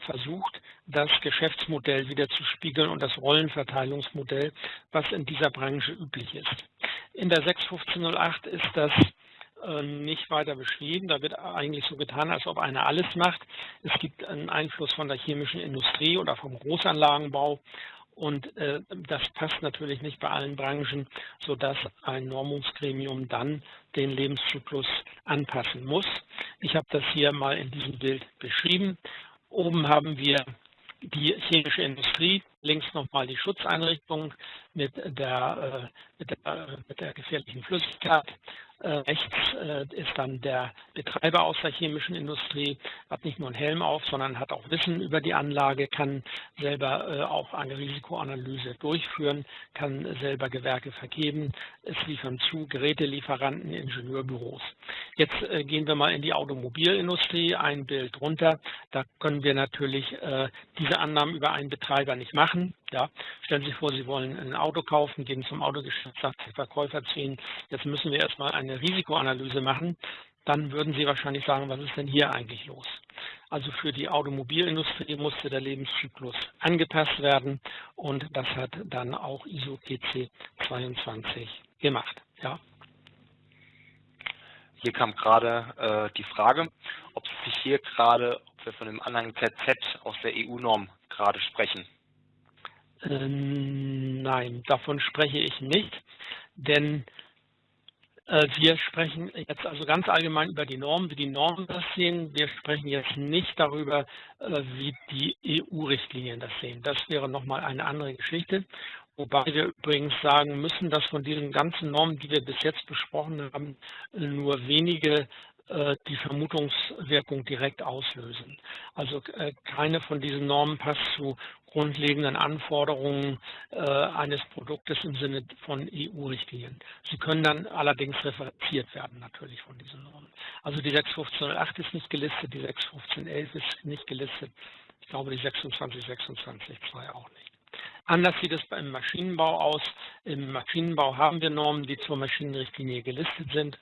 versucht, das Geschäftsmodell wieder zu spiegeln und das Rollenverteilungsmodell, was in dieser Branche üblich ist. In der 61508 ist das nicht weiter beschrieben. Da wird eigentlich so getan, als ob einer alles macht. Es gibt einen Einfluss von der chemischen Industrie oder vom Großanlagenbau und äh, das passt natürlich nicht bei allen Branchen, sodass ein Normungsgremium dann den Lebenszyklus anpassen muss. Ich habe das hier mal in diesem Bild beschrieben. Oben haben wir die chemische Industrie, links nochmal die Schutzeinrichtung mit der, äh, mit der, mit der gefährlichen Flüssigkeit äh, rechts äh, ist dann der Betreiber aus der chemischen Industrie, hat nicht nur einen Helm auf, sondern hat auch Wissen über die Anlage, kann selber auch eine Risikoanalyse durchführen, kann selber Gewerke vergeben. Es liefern zu Gerätelieferanten, Ingenieurbüros. Jetzt gehen wir mal in die Automobilindustrie, ein Bild runter. Da können wir natürlich diese Annahmen über einen Betreiber nicht machen. Ja, stellen Sie sich vor, Sie wollen ein Auto kaufen, gehen zum Autogeschäft, sagt der Verkäufer zu Ihnen, jetzt müssen wir erstmal eine Risikoanalyse machen. Dann würden Sie wahrscheinlich sagen, was ist denn hier eigentlich los? Also für die Automobilindustrie musste der Lebenszyklus angepasst werden und das hat dann auch ISO TC 22 gemacht. Ja.
Hier kam gerade äh, die Frage, ob sich hier gerade, ob wir von dem Anhang ZZ aus der EU-Norm gerade sprechen.
Ähm, nein, davon spreche ich nicht, denn äh, wir sprechen jetzt also ganz allgemein über die Normen, wie die Normen das sehen. Wir sprechen jetzt nicht darüber, äh, wie die EU-Richtlinien das sehen. Das wäre nochmal eine andere Geschichte. Wobei wir übrigens sagen müssen, dass von diesen ganzen Normen, die wir bis jetzt besprochen haben, nur wenige äh, die Vermutungswirkung direkt auslösen. Also keine von diesen Normen passt zu grundlegenden Anforderungen äh, eines Produktes im Sinne von EU-Richtlinien. Sie können dann allerdings referenziert werden natürlich von diesen Normen. Also die 61508 ist nicht gelistet, die 61511 ist nicht gelistet. Ich glaube, die 2626.2 auch nicht. Anders sieht es beim Maschinenbau aus. Im Maschinenbau haben wir Normen, die zur Maschinenrichtlinie gelistet sind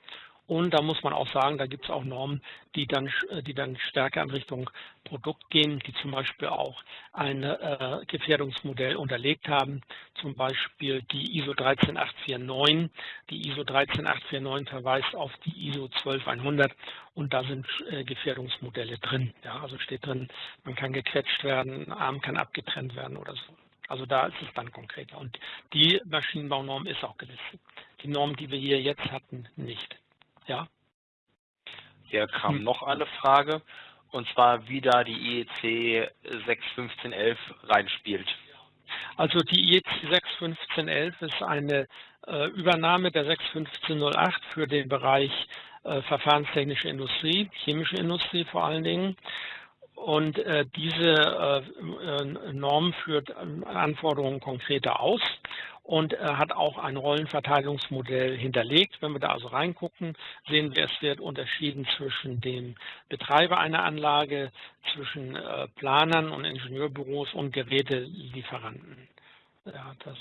und da muss man auch sagen, da gibt es auch Normen, die dann, äh, die dann stärker in Richtung Produkt gehen, die zum Beispiel auch ein äh, Gefährdungsmodell unterlegt haben, zum Beispiel die ISO 13849. Die ISO 13849 verweist auf die ISO 12100 und da sind äh, Gefährdungsmodelle drin. Ja, also steht drin, man kann gequetscht werden, Arm kann abgetrennt werden oder so. Also da ist es dann konkreter. Und die Maschinenbaunorm ist auch gelistet. Die Norm, die wir hier jetzt hatten, nicht. Ja.
Hier kam hm. noch eine Frage, und zwar wie da die IEC 61511 reinspielt.
Also die IEC 61511 ist eine äh, Übernahme der 61508 für den Bereich äh, verfahrenstechnische Industrie, chemische Industrie vor allen Dingen. Und äh, diese äh, Norm führt Anforderungen konkreter aus und er hat auch ein Rollenverteilungsmodell hinterlegt. Wenn wir da also reingucken, sehen wir, es wird unterschieden zwischen dem Betreiber einer Anlage, zwischen äh, Planern und Ingenieurbüros und Gerätelieferanten. Ja, das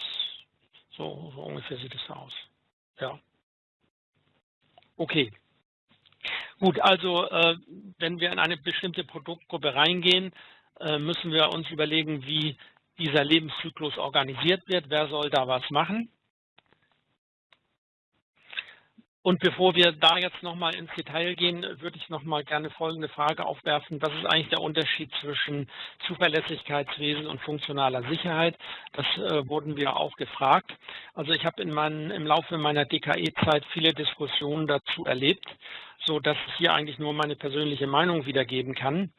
so, so ungefähr sieht es aus. Ja. Okay. Gut, also äh, wenn wir in eine bestimmte Produktgruppe reingehen, äh, müssen wir uns überlegen, wie dieser Lebenszyklus organisiert wird. Wer soll da was machen? Und bevor wir da jetzt nochmal ins Detail gehen, würde ich nochmal gerne folgende Frage aufwerfen. Was ist eigentlich der Unterschied zwischen Zuverlässigkeitswesen und funktionaler Sicherheit? Das äh, wurden wir auch gefragt. Also ich habe im Laufe meiner DKE-Zeit viele Diskussionen dazu erlebt, so dass ich hier eigentlich nur meine persönliche Meinung wiedergeben kann.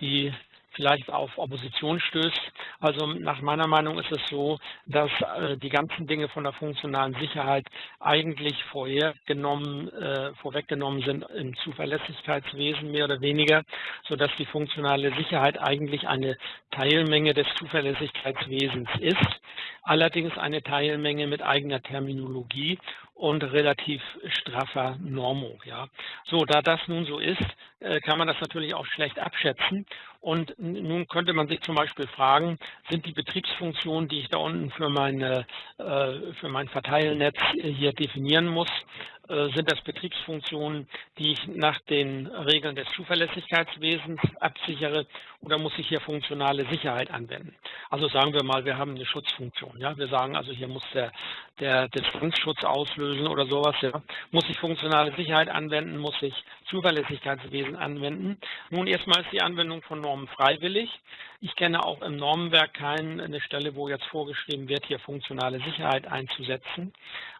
Die vielleicht auf Opposition stößt. Also nach meiner Meinung ist es so, dass äh, die ganzen Dinge von der funktionalen Sicherheit eigentlich vorhergenommen, äh, vorweggenommen sind im Zuverlässigkeitswesen mehr oder weniger, sodass die funktionale Sicherheit eigentlich eine Teilmenge des Zuverlässigkeitswesens ist, allerdings eine Teilmenge mit eigener Terminologie und relativ straffer Normung. Ja. So, da das nun so ist, äh, kann man das natürlich auch schlecht abschätzen. Und nun könnte man sich zum Beispiel fragen, sind die Betriebsfunktionen, die ich da unten für, meine, äh, für mein Verteilnetz hier definieren muss, äh, sind das Betriebsfunktionen, die ich nach den Regeln des Zuverlässigkeitswesens absichere oder muss ich hier funktionale Sicherheit anwenden? Also sagen wir mal, wir haben eine Schutzfunktion. Ja? Wir sagen also, hier muss der, der Distanzschutz auslösen oder sowas. Ja? Muss ich funktionale Sicherheit anwenden? Muss ich Zuverlässigkeitswesen anwenden? Nun, erstmal ist die Anwendung von Normen freiwillig. Ich kenne auch im Normenwerk keine Stelle, wo jetzt vorgeschrieben wird, hier funktionale Sicherheit einzusetzen.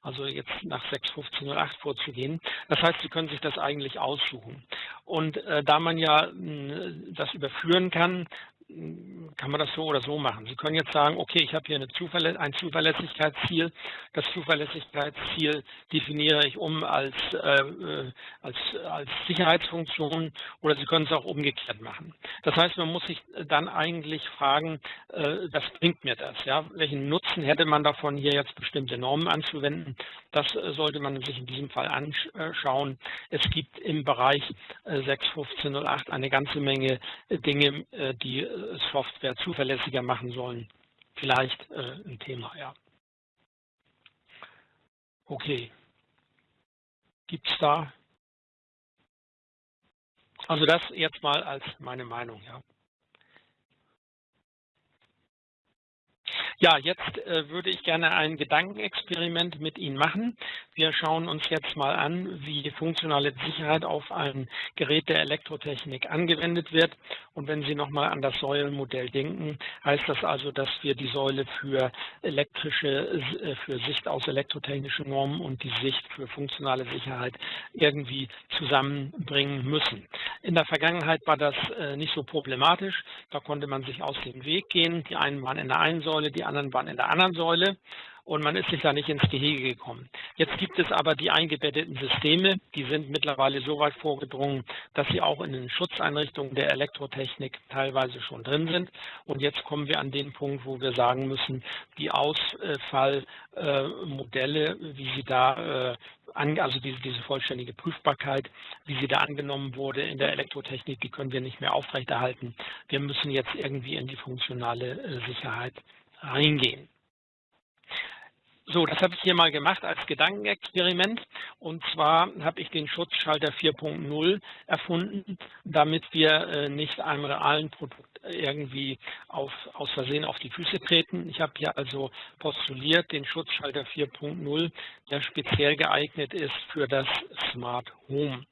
Also jetzt nach 6.15.08 vorzugehen. Das heißt, Sie können sich das eigentlich aussuchen. Und äh, da man ja mh, das überführen kann, kann man das so oder so machen. Sie können jetzt sagen, okay, ich habe hier Zuverlä ein Zuverlässigkeitsziel. Das Zuverlässigkeitsziel definiere ich um als, äh, als, als Sicherheitsfunktion oder Sie können es auch umgekehrt machen. Das heißt, man muss sich dann eigentlich fragen, äh, was bringt mir das? Ja? Welchen Nutzen hätte man davon, hier jetzt bestimmte Normen anzuwenden? Das äh, sollte man sich in diesem Fall anschauen. Es gibt im Bereich äh, 6.15.08 eine ganze Menge äh, Dinge, äh, die Software zuverlässiger machen sollen. Vielleicht äh, ein Thema, ja. Okay. Gibt es da? Also das jetzt mal als meine Meinung, ja. Ja, jetzt äh, würde ich gerne ein Gedankenexperiment mit Ihnen machen. Wir schauen uns jetzt mal an, wie funktionale Sicherheit auf ein Gerät der Elektrotechnik angewendet wird. Und wenn Sie nochmal an das Säulenmodell denken, heißt das also, dass wir die Säule für elektrische, äh, für Sicht aus elektrotechnischen Normen und die Sicht für funktionale Sicherheit irgendwie zusammenbringen müssen. In der Vergangenheit war das äh, nicht so problematisch. Da konnte man sich aus dem Weg gehen. Die einen waren in der einen Säule, die anderen waren in der anderen Säule und man ist sich da nicht ins Gehege gekommen. Jetzt gibt es aber die eingebetteten Systeme, die sind mittlerweile so weit vorgedrungen, dass sie auch in den Schutzeinrichtungen der Elektrotechnik teilweise schon drin sind. Und jetzt kommen wir an den Punkt, wo wir sagen müssen, die Ausfallmodelle, wie sie da äh, also diese, diese vollständige Prüfbarkeit, wie sie da angenommen wurde in der Elektrotechnik, die können wir nicht mehr aufrechterhalten. Wir müssen jetzt irgendwie in die funktionale äh, Sicherheit reingehen. So, das habe ich hier mal gemacht als Gedankenexperiment. Und zwar habe ich den Schutzschalter 4.0 erfunden, damit wir äh, nicht einem realen Produkt irgendwie auf, aus Versehen auf die Füße treten. Ich habe hier also postuliert den Schutzschalter 4.0, der speziell geeignet ist für das Smart Home.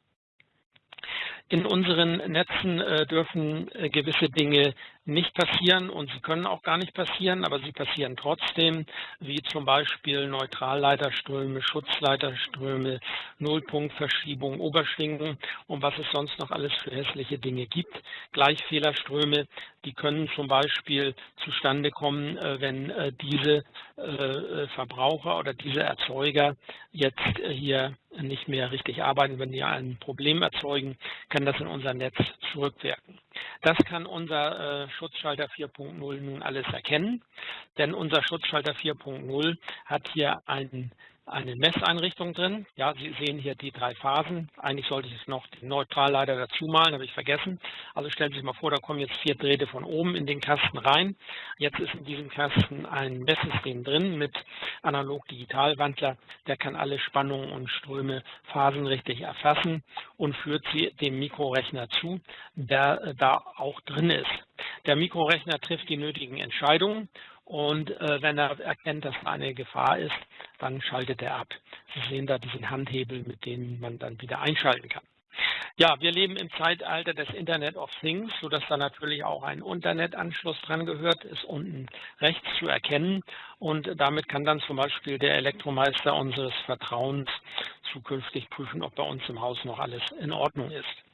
In unseren Netzen äh, dürfen äh, gewisse Dinge nicht passieren und sie können auch gar nicht passieren, aber sie passieren trotzdem, wie zum Beispiel Neutralleiterströme, Schutzleiterströme, Nullpunktverschiebung, Oberschwingung und was es sonst noch alles für hässliche Dinge gibt. Gleichfehlerströme, die können zum Beispiel zustande kommen, äh, wenn äh, diese äh, Verbraucher oder diese Erzeuger jetzt hier nicht mehr richtig arbeiten, wenn die ein Problem erzeugen, kann das in unser Netz zurückwirken. Das kann unser Schutzschalter 4.0 nun alles erkennen, denn unser Schutzschalter 4.0 hat hier einen eine Messeinrichtung drin. Ja, Sie sehen hier die drei Phasen. Eigentlich sollte ich jetzt noch den Neutralleiter dazu malen, habe ich vergessen. Also stellen Sie sich mal vor, da kommen jetzt vier Drähte von oben in den Kasten rein. Jetzt ist in diesem Kasten ein Messsystem drin mit Analog-Digital-Wandler. Der kann alle Spannungen und Ströme phasenrichtig erfassen und führt sie dem Mikrorechner zu, der da auch drin ist. Der Mikrorechner trifft die nötigen Entscheidungen und äh, wenn er erkennt, dass eine Gefahr ist, dann schaltet er ab. Sie sehen da diesen Handhebel, mit dem man dann wieder einschalten kann. Ja, wir leben im Zeitalter des Internet of Things, sodass da natürlich auch ein Internetanschluss dran gehört, ist unten rechts zu erkennen. Und damit kann dann zum Beispiel der Elektromeister unseres Vertrauens zukünftig prüfen, ob bei uns im Haus noch alles in Ordnung ist.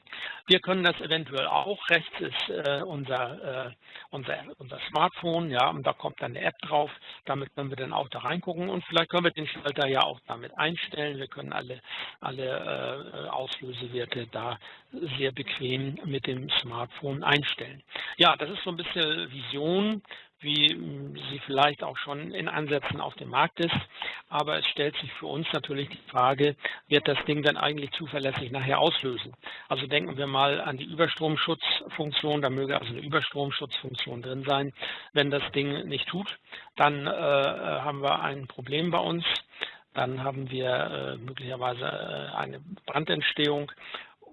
Wir können das eventuell auch. Rechts ist äh, unser, äh, unser, unser Smartphone, ja, und da kommt dann eine App drauf. Damit können wir dann auch da reingucken und vielleicht können wir den Schalter ja auch damit einstellen. Wir können alle, alle äh, Auslösewerte da sehr bequem mit dem Smartphone einstellen. Ja, das ist so ein bisschen Vision wie hm, sie vielleicht auch schon in Ansätzen auf dem Markt ist. Aber es stellt sich für uns natürlich die Frage, wird das Ding dann eigentlich zuverlässig nachher auslösen? Also denken wir mal an die Überstromschutzfunktion, da möge also eine Überstromschutzfunktion drin sein. Wenn das Ding nicht tut, dann äh, haben wir ein Problem bei uns. Dann haben wir äh, möglicherweise äh, eine Brandentstehung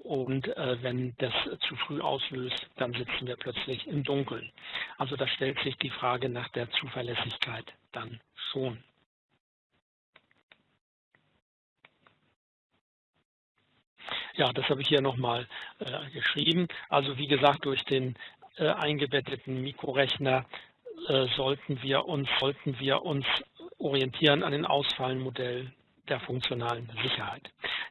und äh, wenn das zu früh auslöst, dann sitzen wir plötzlich im Dunkeln. Also da stellt sich die Frage nach der Zuverlässigkeit dann schon. Ja, das habe ich hier nochmal äh, geschrieben. Also wie gesagt, durch den äh, eingebetteten Mikrorechner äh, sollten wir uns sollten wir uns orientieren an den Ausfallenmodell der funktionalen Sicherheit.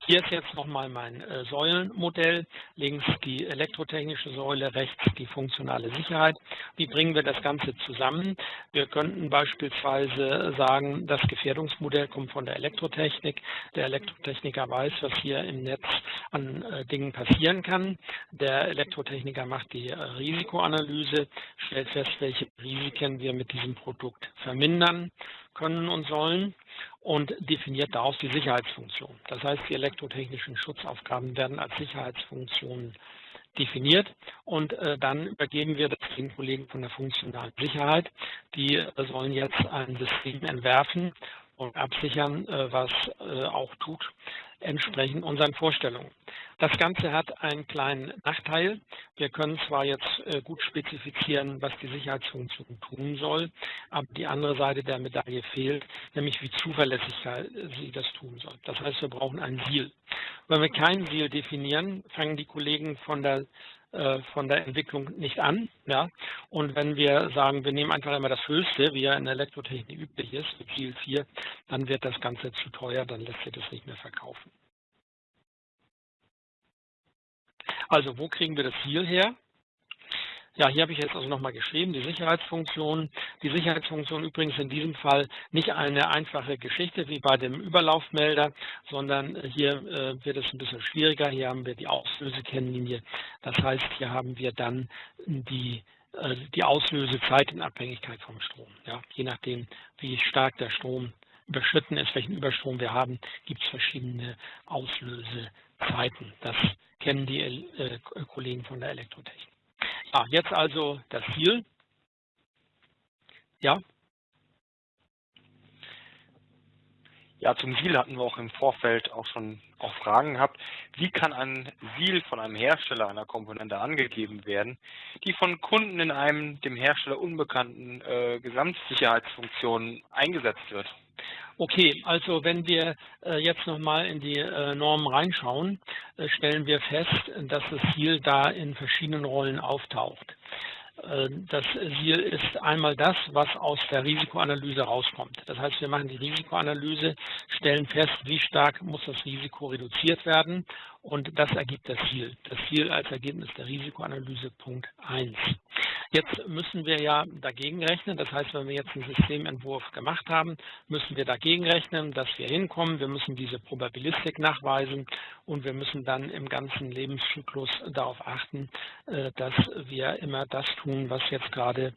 Hier ist jetzt nochmal mein äh, Säulenmodell. Links die elektrotechnische Säule, rechts die funktionale Sicherheit. Wie bringen wir das Ganze zusammen? Wir könnten beispielsweise sagen, das Gefährdungsmodell kommt von der Elektrotechnik. Der Elektrotechniker weiß, was hier im Netz an äh, Dingen passieren kann. Der Elektrotechniker macht die äh, Risikoanalyse, stellt fest, welche Risiken wir mit diesem Produkt vermindern können und sollen und definiert daraus die Sicherheitsfunktion. Das heißt, die elektrotechnischen Schutzaufgaben werden als Sicherheitsfunktionen definiert und äh, dann übergeben wir das den Kollegen von der funktionalen Sicherheit. Die äh, sollen jetzt ein System entwerfen und absichern, äh, was äh, auch tut, entsprechend unseren Vorstellungen. Das Ganze hat einen kleinen Nachteil. Wir können zwar jetzt äh, gut spezifizieren, was die Sicherheitsfunktion tun soll, aber die andere Seite der Medaille fehlt, nämlich wie zuverlässig sie das tun soll. Das heißt, wir brauchen ein Ziel. Wenn wir kein Ziel definieren, fangen die Kollegen von der von der Entwicklung nicht an. Ja? Und wenn wir sagen, wir nehmen einfach immer das Höchste, wie ja in der Elektrotechnik üblich ist, Ziel 4, dann wird das Ganze zu teuer, dann lässt sich das nicht mehr verkaufen. Also wo kriegen wir das Ziel her? Ja, hier habe ich jetzt also nochmal geschrieben, die Sicherheitsfunktion. Die Sicherheitsfunktion übrigens in diesem Fall nicht eine einfache Geschichte wie bei dem Überlaufmelder, sondern hier äh, wird es ein bisschen schwieriger. Hier haben wir die Auslösekennlinie. Das heißt, hier haben wir dann die äh, die Auslösezeit in Abhängigkeit vom Strom. Ja, je nachdem, wie stark der Strom überschritten ist, welchen Überstrom wir haben, gibt es verschiedene Auslösezeiten. Das kennen die äh, Kollegen von der Elektrotechnik. Ja, jetzt also das Ziel. Ja.
Ja, zum Ziel hatten wir auch im Vorfeld auch schon auch Fragen gehabt. Wie kann ein Ziel von einem Hersteller einer Komponente angegeben werden, die von Kunden in einem dem Hersteller unbekannten äh, Gesamtsicherheitsfunktion eingesetzt wird?
Okay, also wenn wir äh, jetzt nochmal in die äh, Normen reinschauen, äh, stellen wir fest, dass das Ziel da in verschiedenen Rollen auftaucht. Das Ziel ist einmal das, was aus der Risikoanalyse rauskommt. Das heißt, wir machen die Risikoanalyse, stellen fest, wie stark muss das Risiko reduziert werden und das ergibt das Ziel. Das Ziel als Ergebnis der Risikoanalyse Punkt 1. Jetzt müssen wir ja dagegen rechnen. Das heißt, wenn wir jetzt einen Systementwurf gemacht haben, müssen wir dagegen rechnen, dass wir hinkommen. Wir müssen diese Probabilistik nachweisen und wir müssen dann im ganzen Lebenszyklus darauf achten, äh, dass wir immer das tun, was jetzt gerade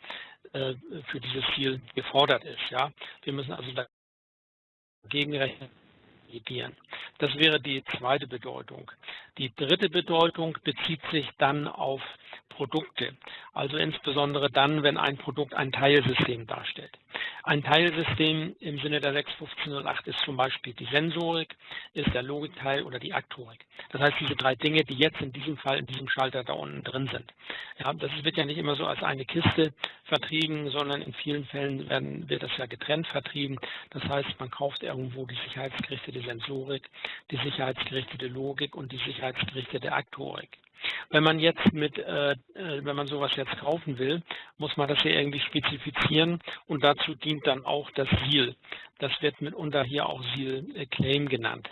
äh, für dieses Ziel gefordert ist. Wir müssen also dagegen rechnen das wäre die zweite Bedeutung. Die dritte Bedeutung bezieht sich dann auf Produkte, also insbesondere dann, wenn ein Produkt ein Teilsystem darstellt. Ein Teilsystem im Sinne der 61508 ist zum Beispiel die Sensorik, ist der Logikteil oder die Aktorik. Das heißt, diese drei Dinge, die jetzt in diesem Fall in diesem Schalter da unten drin sind. Ja, das wird ja nicht immer so als eine Kiste vertrieben, sondern in vielen Fällen werden, wird das ja getrennt vertrieben. Das heißt, man kauft irgendwo die sicherheitsgerichtete Sensorik, die sicherheitsgerichtete Logik und die sicherheitsgerichtete Aktorik. Wenn man jetzt mit, äh, äh, wenn man sowas jetzt kaufen will, muss man das hier irgendwie spezifizieren und dazu dient dann auch das SIL. Das wird mitunter hier auch SIL Claim genannt.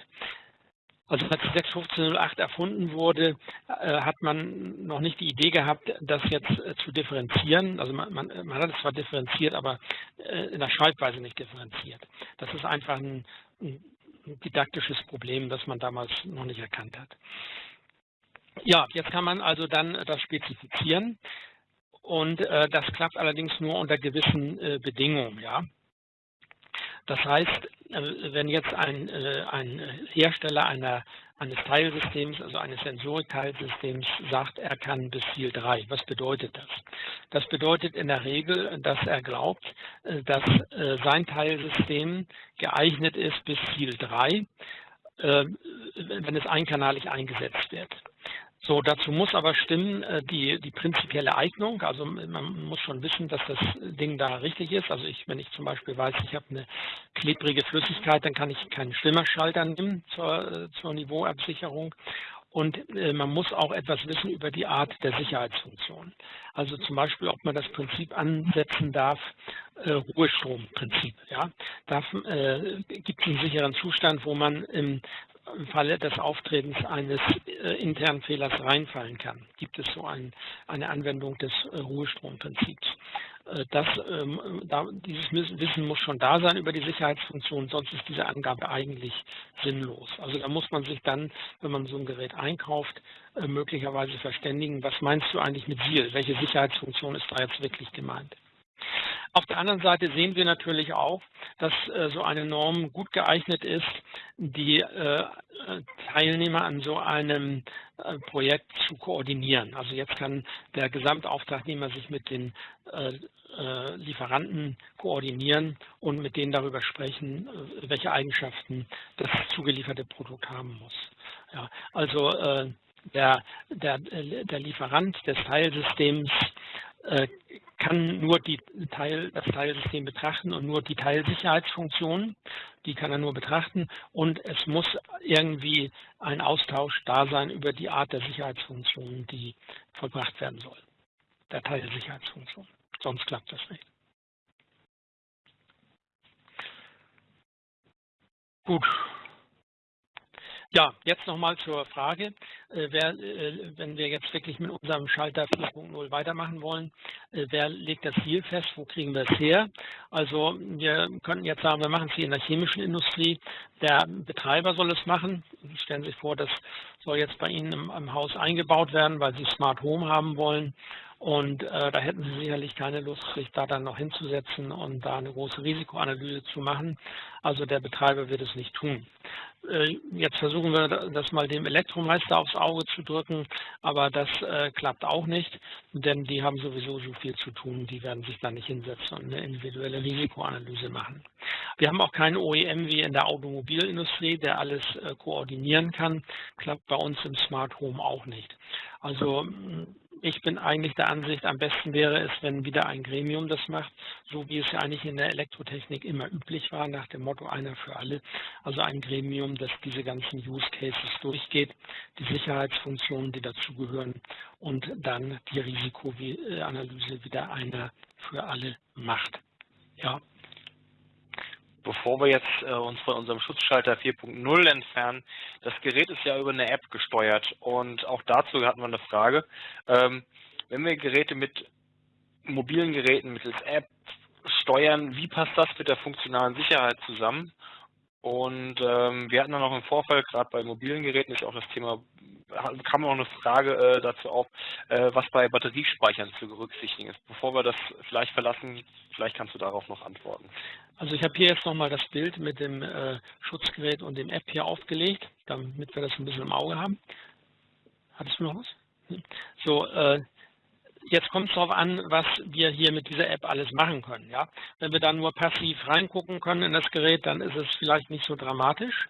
Also als 61508 erfunden wurde, äh, hat man noch nicht die Idee gehabt, das jetzt äh, zu differenzieren. Also man, man, man, hat es zwar differenziert, aber äh, in der Schreibweise nicht differenziert. Das ist einfach ein, ein didaktisches Problem, das man damals noch nicht erkannt hat. Ja, jetzt kann man also dann das spezifizieren und äh, das klappt allerdings nur unter gewissen äh, Bedingungen. Ja? Das heißt, äh, wenn jetzt ein, äh, ein Hersteller einer, eines Teilsystems, also eines Sensorik-Teilsystems sagt, er kann bis Ziel 3, was bedeutet das? Das bedeutet in der Regel, dass er glaubt, äh, dass sein Teilsystem geeignet ist bis Ziel 3, wenn es einkanalig eingesetzt wird. So, dazu muss aber stimmen äh, die, die prinzipielle Eignung. Also man muss schon wissen, dass das Ding da richtig ist. Also ich, wenn ich zum Beispiel weiß, ich habe eine klebrige Flüssigkeit, dann kann ich keinen Schwimmerschalter nehmen zur, äh, zur Niveauabsicherung. Und äh, man muss auch etwas wissen über die Art der Sicherheitsfunktion. Also zum Beispiel, ob man das Prinzip ansetzen darf, äh, Ruhestromprinzip. Ja? Darf, äh, gibt es einen sicheren Zustand, wo man im im Falle des Auftretens eines äh, internen Fehlers reinfallen kann. Gibt es so ein, eine Anwendung des äh, Ruhestromprinzips. Äh, das, ähm, da, dieses Wissen muss schon da sein über die Sicherheitsfunktion, sonst ist diese Angabe eigentlich sinnlos. Also da muss man sich dann, wenn man so ein Gerät einkauft, äh, möglicherweise verständigen, was meinst du eigentlich mit SIL? Welche Sicherheitsfunktion ist da jetzt wirklich gemeint? Auf der anderen Seite sehen wir natürlich auch, dass äh, so eine Norm gut geeignet ist, die äh, Teilnehmer an so einem äh, Projekt zu koordinieren. Also jetzt kann der Gesamtauftragnehmer sich mit den Lieferanten koordinieren und mit denen darüber sprechen, welche Eigenschaften das zugelieferte Produkt haben muss. Ja, also der, der, der Lieferant des Teilsystems kann nur die Teil, das Teilsystem betrachten und nur die Teilsicherheitsfunktionen, die kann er nur betrachten und es muss irgendwie ein Austausch da sein über die Art der Sicherheitsfunktionen, die vollbracht werden soll, der Teilsicherheitsfunktion. Sonst klappt das nicht. Gut, ja, jetzt nochmal zur Frage, äh, wer, äh, wenn wir jetzt wirklich mit unserem Schalter 4.0 weitermachen wollen, äh, wer legt das Ziel fest, wo kriegen wir es her? Also wir könnten jetzt sagen, wir machen es hier in der chemischen Industrie, der Betreiber soll es machen. Stellen Sie sich vor, das soll jetzt bei Ihnen im, im Haus eingebaut werden, weil Sie Smart Home haben wollen. Und äh, da hätten Sie sicherlich keine Lust, sich da dann noch hinzusetzen und da eine große Risikoanalyse zu machen. Also der Betreiber wird es nicht tun. Äh, jetzt versuchen wir das mal dem Elektromeister aufs Auge zu drücken, aber das äh, klappt auch nicht, denn die haben sowieso so viel zu tun, die werden sich da nicht hinsetzen und eine individuelle Risikoanalyse machen. Wir haben auch keinen OEM wie in der Automobilindustrie, der alles äh, koordinieren kann, klappt bei uns im Smart Home auch nicht. Also ich bin eigentlich der Ansicht, am besten wäre es, wenn wieder ein Gremium das macht, so wie es ja eigentlich in der Elektrotechnik immer üblich war, nach dem Motto einer für alle. Also ein Gremium, das diese ganzen Use Cases durchgeht, die Sicherheitsfunktionen, die dazugehören und dann die Risikoanalyse wieder einer für alle macht. Ja,
bevor wir jetzt äh, uns von unserem Schutzschalter 4.0 entfernen, das Gerät ist ja über eine App gesteuert und auch dazu hatten wir eine Frage. Ähm, wenn wir Geräte mit mobilen Geräten mittels App steuern, wie passt das mit der funktionalen Sicherheit zusammen? Und ähm, wir hatten dann noch im Vorfall, gerade bei mobilen Geräten ist auch das Thema, kam noch eine Frage äh, dazu auf, äh, was bei Batteriespeichern zu berücksichtigen ist. Bevor wir das vielleicht verlassen, vielleicht kannst du darauf noch antworten.
Also ich habe hier jetzt nochmal das Bild mit dem äh, Schutzgerät und dem App hier aufgelegt, damit wir das ein bisschen im Auge haben. Hattest du noch was? Hm. So, äh, Jetzt kommt es darauf an, was wir hier mit dieser App alles machen können. Ja? Wenn wir dann nur passiv reingucken können in das Gerät, dann ist es vielleicht nicht so dramatisch.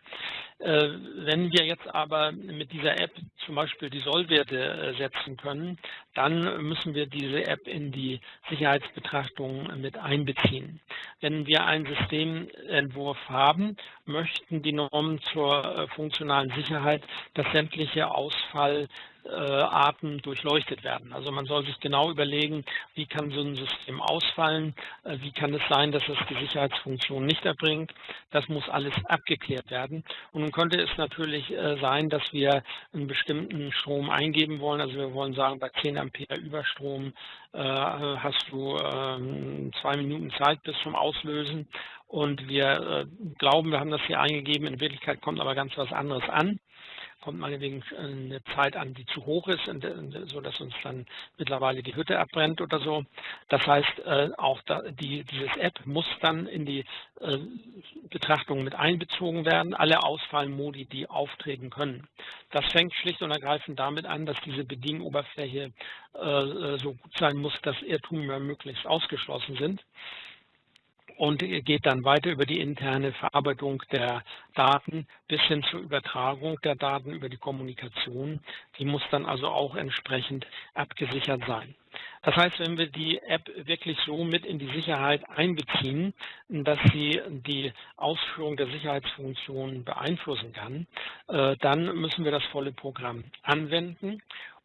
Äh, wenn wir jetzt aber mit dieser App zum Beispiel die Sollwerte äh, setzen können, dann müssen wir diese App in die Sicherheitsbetrachtung mit einbeziehen. Wenn wir einen Systementwurf haben, möchten die Normen zur äh, funktionalen Sicherheit, dass sämtliche Ausfall Arten durchleuchtet werden. Also man soll sich genau überlegen, wie kann so ein System ausfallen, wie kann es sein, dass es die Sicherheitsfunktion nicht erbringt. Das muss alles abgeklärt werden. Und nun könnte es natürlich äh, sein, dass wir einen bestimmten Strom eingeben wollen. Also wir wollen sagen, bei 10 Ampere Überstrom äh, hast du ähm, zwei Minuten Zeit bis zum Auslösen. Und wir äh, glauben, wir haben das hier eingegeben, in Wirklichkeit kommt aber ganz was anderes an. Kommt meinetwegen eine Zeit an, die zu hoch ist, so dass uns dann mittlerweile die Hütte abbrennt oder so. Das heißt, äh, auch die, dieses App muss dann in die äh, Betrachtung mit einbezogen werden, alle Ausfallmodi, die auftreten können. Das fängt schlicht und ergreifend damit an, dass diese Bedienoberfläche so gut sein muss, dass Irrtümer möglichst ausgeschlossen sind und geht dann weiter über die interne Verarbeitung der Daten bis hin zur Übertragung der Daten über die Kommunikation. Die muss dann also auch entsprechend abgesichert sein. Das heißt, wenn wir die App wirklich so mit in die Sicherheit einbeziehen, dass sie die Ausführung der Sicherheitsfunktionen beeinflussen kann, äh, dann müssen wir das volle Programm anwenden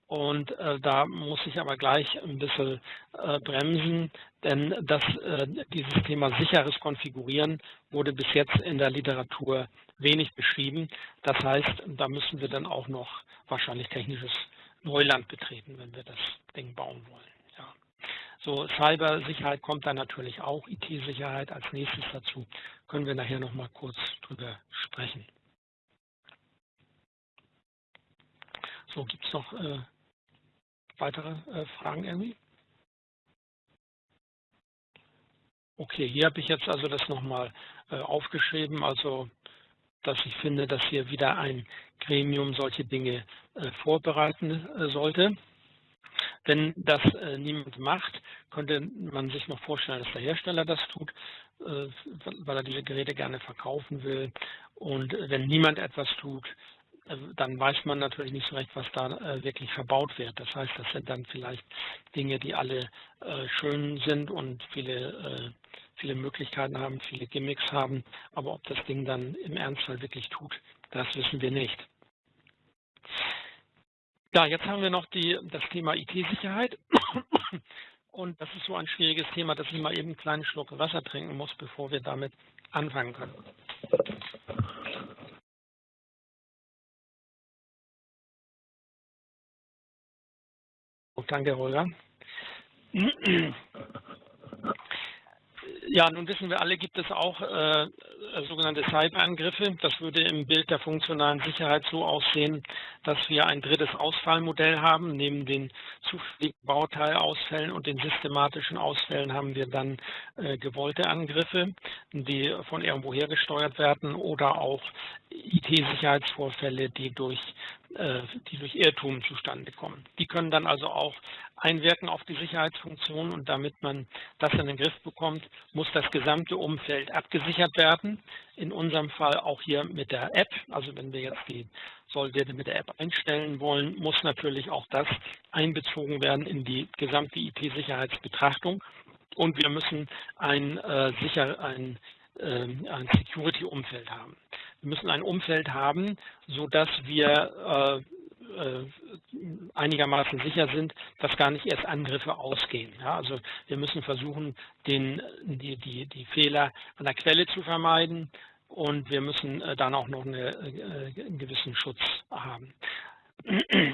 und äh, da muss ich aber gleich ein bisschen äh, bremsen, denn das, äh, dieses Thema sicheres Konfigurieren wurde bis jetzt in der Literatur wenig beschrieben. Das heißt, da müssen wir dann auch noch wahrscheinlich technisches Neuland betreten, wenn wir das Ding bauen wollen. Ja. So, Cybersicherheit kommt dann natürlich auch, IT-Sicherheit als nächstes dazu. Können wir nachher noch mal kurz drüber sprechen. So, gibt es noch äh, weitere äh, Fragen irgendwie? Okay, hier habe ich jetzt also das nochmal äh, aufgeschrieben, also dass ich finde, dass hier wieder ein Gremium solche Dinge äh, vorbereiten sollte. Wenn das niemand macht, könnte man sich noch vorstellen, dass der Hersteller das tut, weil er diese Geräte gerne verkaufen will. Und wenn niemand etwas tut, dann weiß man natürlich nicht so recht, was da äh, wirklich verbaut wird. Das heißt, das sind dann vielleicht Dinge, die alle äh, schön sind und viele, viele Möglichkeiten haben, viele Gimmicks haben. Aber ob das Ding dann im Ernstfall wirklich tut, das wissen wir nicht. Ja, jetzt haben wir noch die, das Thema IT-Sicherheit. Und das ist so ein schwieriges Thema, dass ich mal eben einen kleinen Schluck Wasser trinken muss, bevor wir damit anfangen können. Danke, Holger. Ja, nun wissen wir alle, gibt es auch äh, sogenannte Cyberangriffe. Das würde im Bild der funktionalen Sicherheit so aussehen, dass wir ein drittes Ausfallmodell haben. Neben den zufälligen Bauteilausfällen und den systematischen Ausfällen haben wir dann äh, gewollte Angriffe, die von irgendwo her gesteuert werden oder auch IT-Sicherheitsvorfälle, die durch die durch Irrtum zustande kommen. Die können dann also auch einwirken auf die Sicherheitsfunktion und damit man das in den Griff bekommt, muss das gesamte Umfeld abgesichert werden. In unserem Fall auch hier mit der App, also wenn wir jetzt die Sollwerte mit der App einstellen wollen, muss natürlich auch das einbezogen werden in die gesamte IT-Sicherheitsbetrachtung und wir müssen ein, äh, sicher, ein, äh, ein Security-Umfeld haben. Wir müssen ein Umfeld haben, sodass wir äh, äh, einigermaßen sicher sind, dass gar nicht erst Angriffe ausgehen. Ja, also wir müssen versuchen, den, die, die, die Fehler an der Quelle zu vermeiden und wir müssen äh, dann auch noch eine, einen gewissen Schutz haben.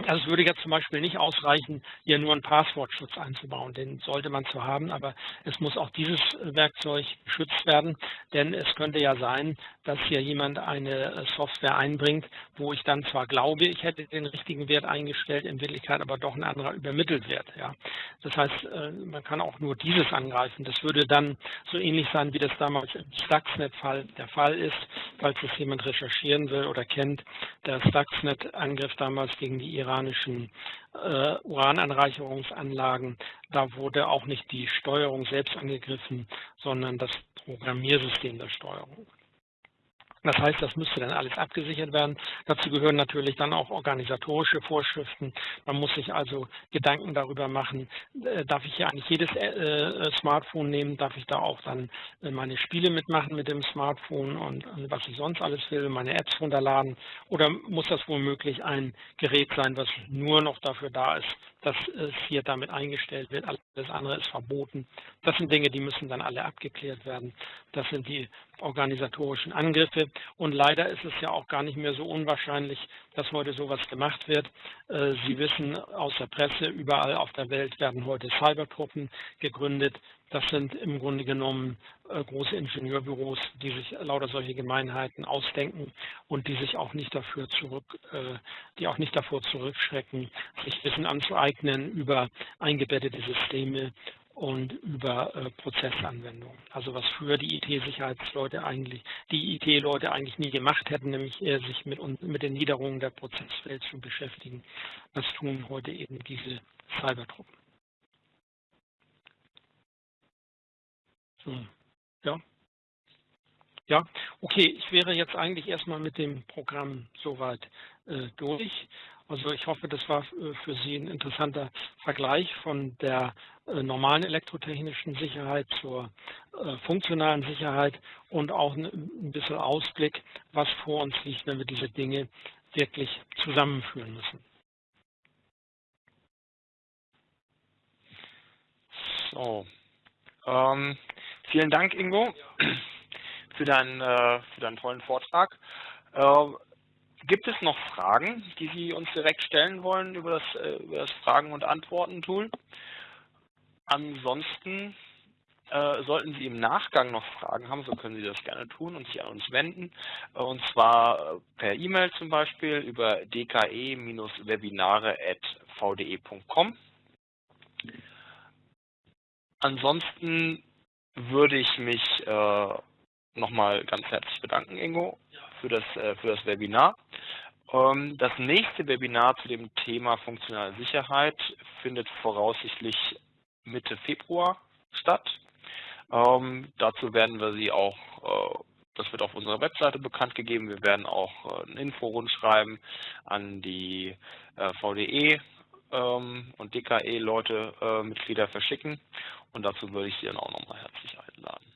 Also es würde jetzt zum Beispiel nicht ausreichen, hier nur einen Passwortschutz einzubauen. Den sollte man zwar haben, aber es muss auch dieses Werkzeug geschützt werden, denn es könnte ja sein, dass hier jemand eine Software einbringt, wo ich dann zwar glaube, ich hätte den richtigen Wert eingestellt, in Wirklichkeit aber doch ein anderer übermittelt wird. Ja. Das heißt, äh, man kann auch nur dieses angreifen. Das würde dann so ähnlich sein, wie das damals im Stuxnet-Fall der Fall ist, falls es jemand recherchieren will oder kennt. Der Stuxnet-Angriff damals gegen die iranischen äh, Urananreicherungsanlagen. Da wurde auch nicht die Steuerung selbst angegriffen, sondern das Programmiersystem der Steuerung. Das heißt, das müsste dann alles abgesichert werden. Dazu gehören natürlich dann auch organisatorische Vorschriften. Man muss sich also Gedanken darüber machen, äh, darf ich hier eigentlich jedes äh, äh, Smartphone nehmen, darf ich da auch dann meine Spiele mitmachen mit dem Smartphone und, was ich sonst alles will, meine Apps runterladen oder muss das womöglich ein Gerät sein, was nur noch dafür da ist, dass es hier damit eingestellt wird. Alles andere ist verboten. Das sind Dinge, die müssen dann alle abgeklärt werden. Das sind die organisatorischen Angriffe. Und leider ist es ja auch gar nicht mehr so unwahrscheinlich, dass heute sowas gemacht wird. Äh, Sie wissen aus der Presse, überall auf der Welt werden heute Cybertruppen gegründet, Das sind im Grunde genommen äh, große Ingenieurbüros, die sich lauter solche Gemeinheiten ausdenken und die sich auch nicht dafür zurück, äh, die auch nicht davor zurückschrecken, sich Wissen anzueignen über eingebettete Systeme und über äh, Prozessanwendungen. Also was früher die IT-Sicherheitsleute eigentlich, die IT-Leute eigentlich nie gemacht hätten, nämlich eher sich mit, mit den Niederungen der Prozesswelt zu beschäftigen. Das tun heute eben diese Cybertruppen. So, ja. Ja, okay, ich wäre jetzt eigentlich erstmal mit dem Programm soweit äh, durch. Also ich hoffe, das war äh, für Sie ein interessanter Vergleich von der äh, normalen elektrotechnischen Sicherheit zur äh, funktionalen Sicherheit und auch ein bisschen Ausblick, was vor uns liegt, wenn wir diese Dinge wirklich zusammenführen müssen.
So, ähm, vielen Dank, Ingo, für deinen, äh, für deinen tollen Vortrag. Äh, gibt es noch Fragen, die Sie uns direkt stellen wollen über das, äh, über das Fragen- und Antworten-Tool? Ansonsten äh, sollten Sie im Nachgang noch Fragen haben, so können Sie das gerne tun und sich an uns wenden. Und zwar per E-Mail zum Beispiel über dke-webinare.vde.com. Ansonsten würde ich mich äh, nochmal ganz herzlich bedanken, Ingo, für das, äh, für das Webinar. Ähm, das nächste Webinar zu dem Thema funktionale Sicherheit findet voraussichtlich Mitte Februar statt. Ähm, dazu werden wir Sie auch, äh, das wird auf unserer Webseite bekannt gegeben, wir werden auch äh, ein Inforund schreiben an die äh, VDE ähm, und DKE-Leute, äh, Mitglieder verschicken und dazu würde ich Sie dann auch nochmal herzlich einladen.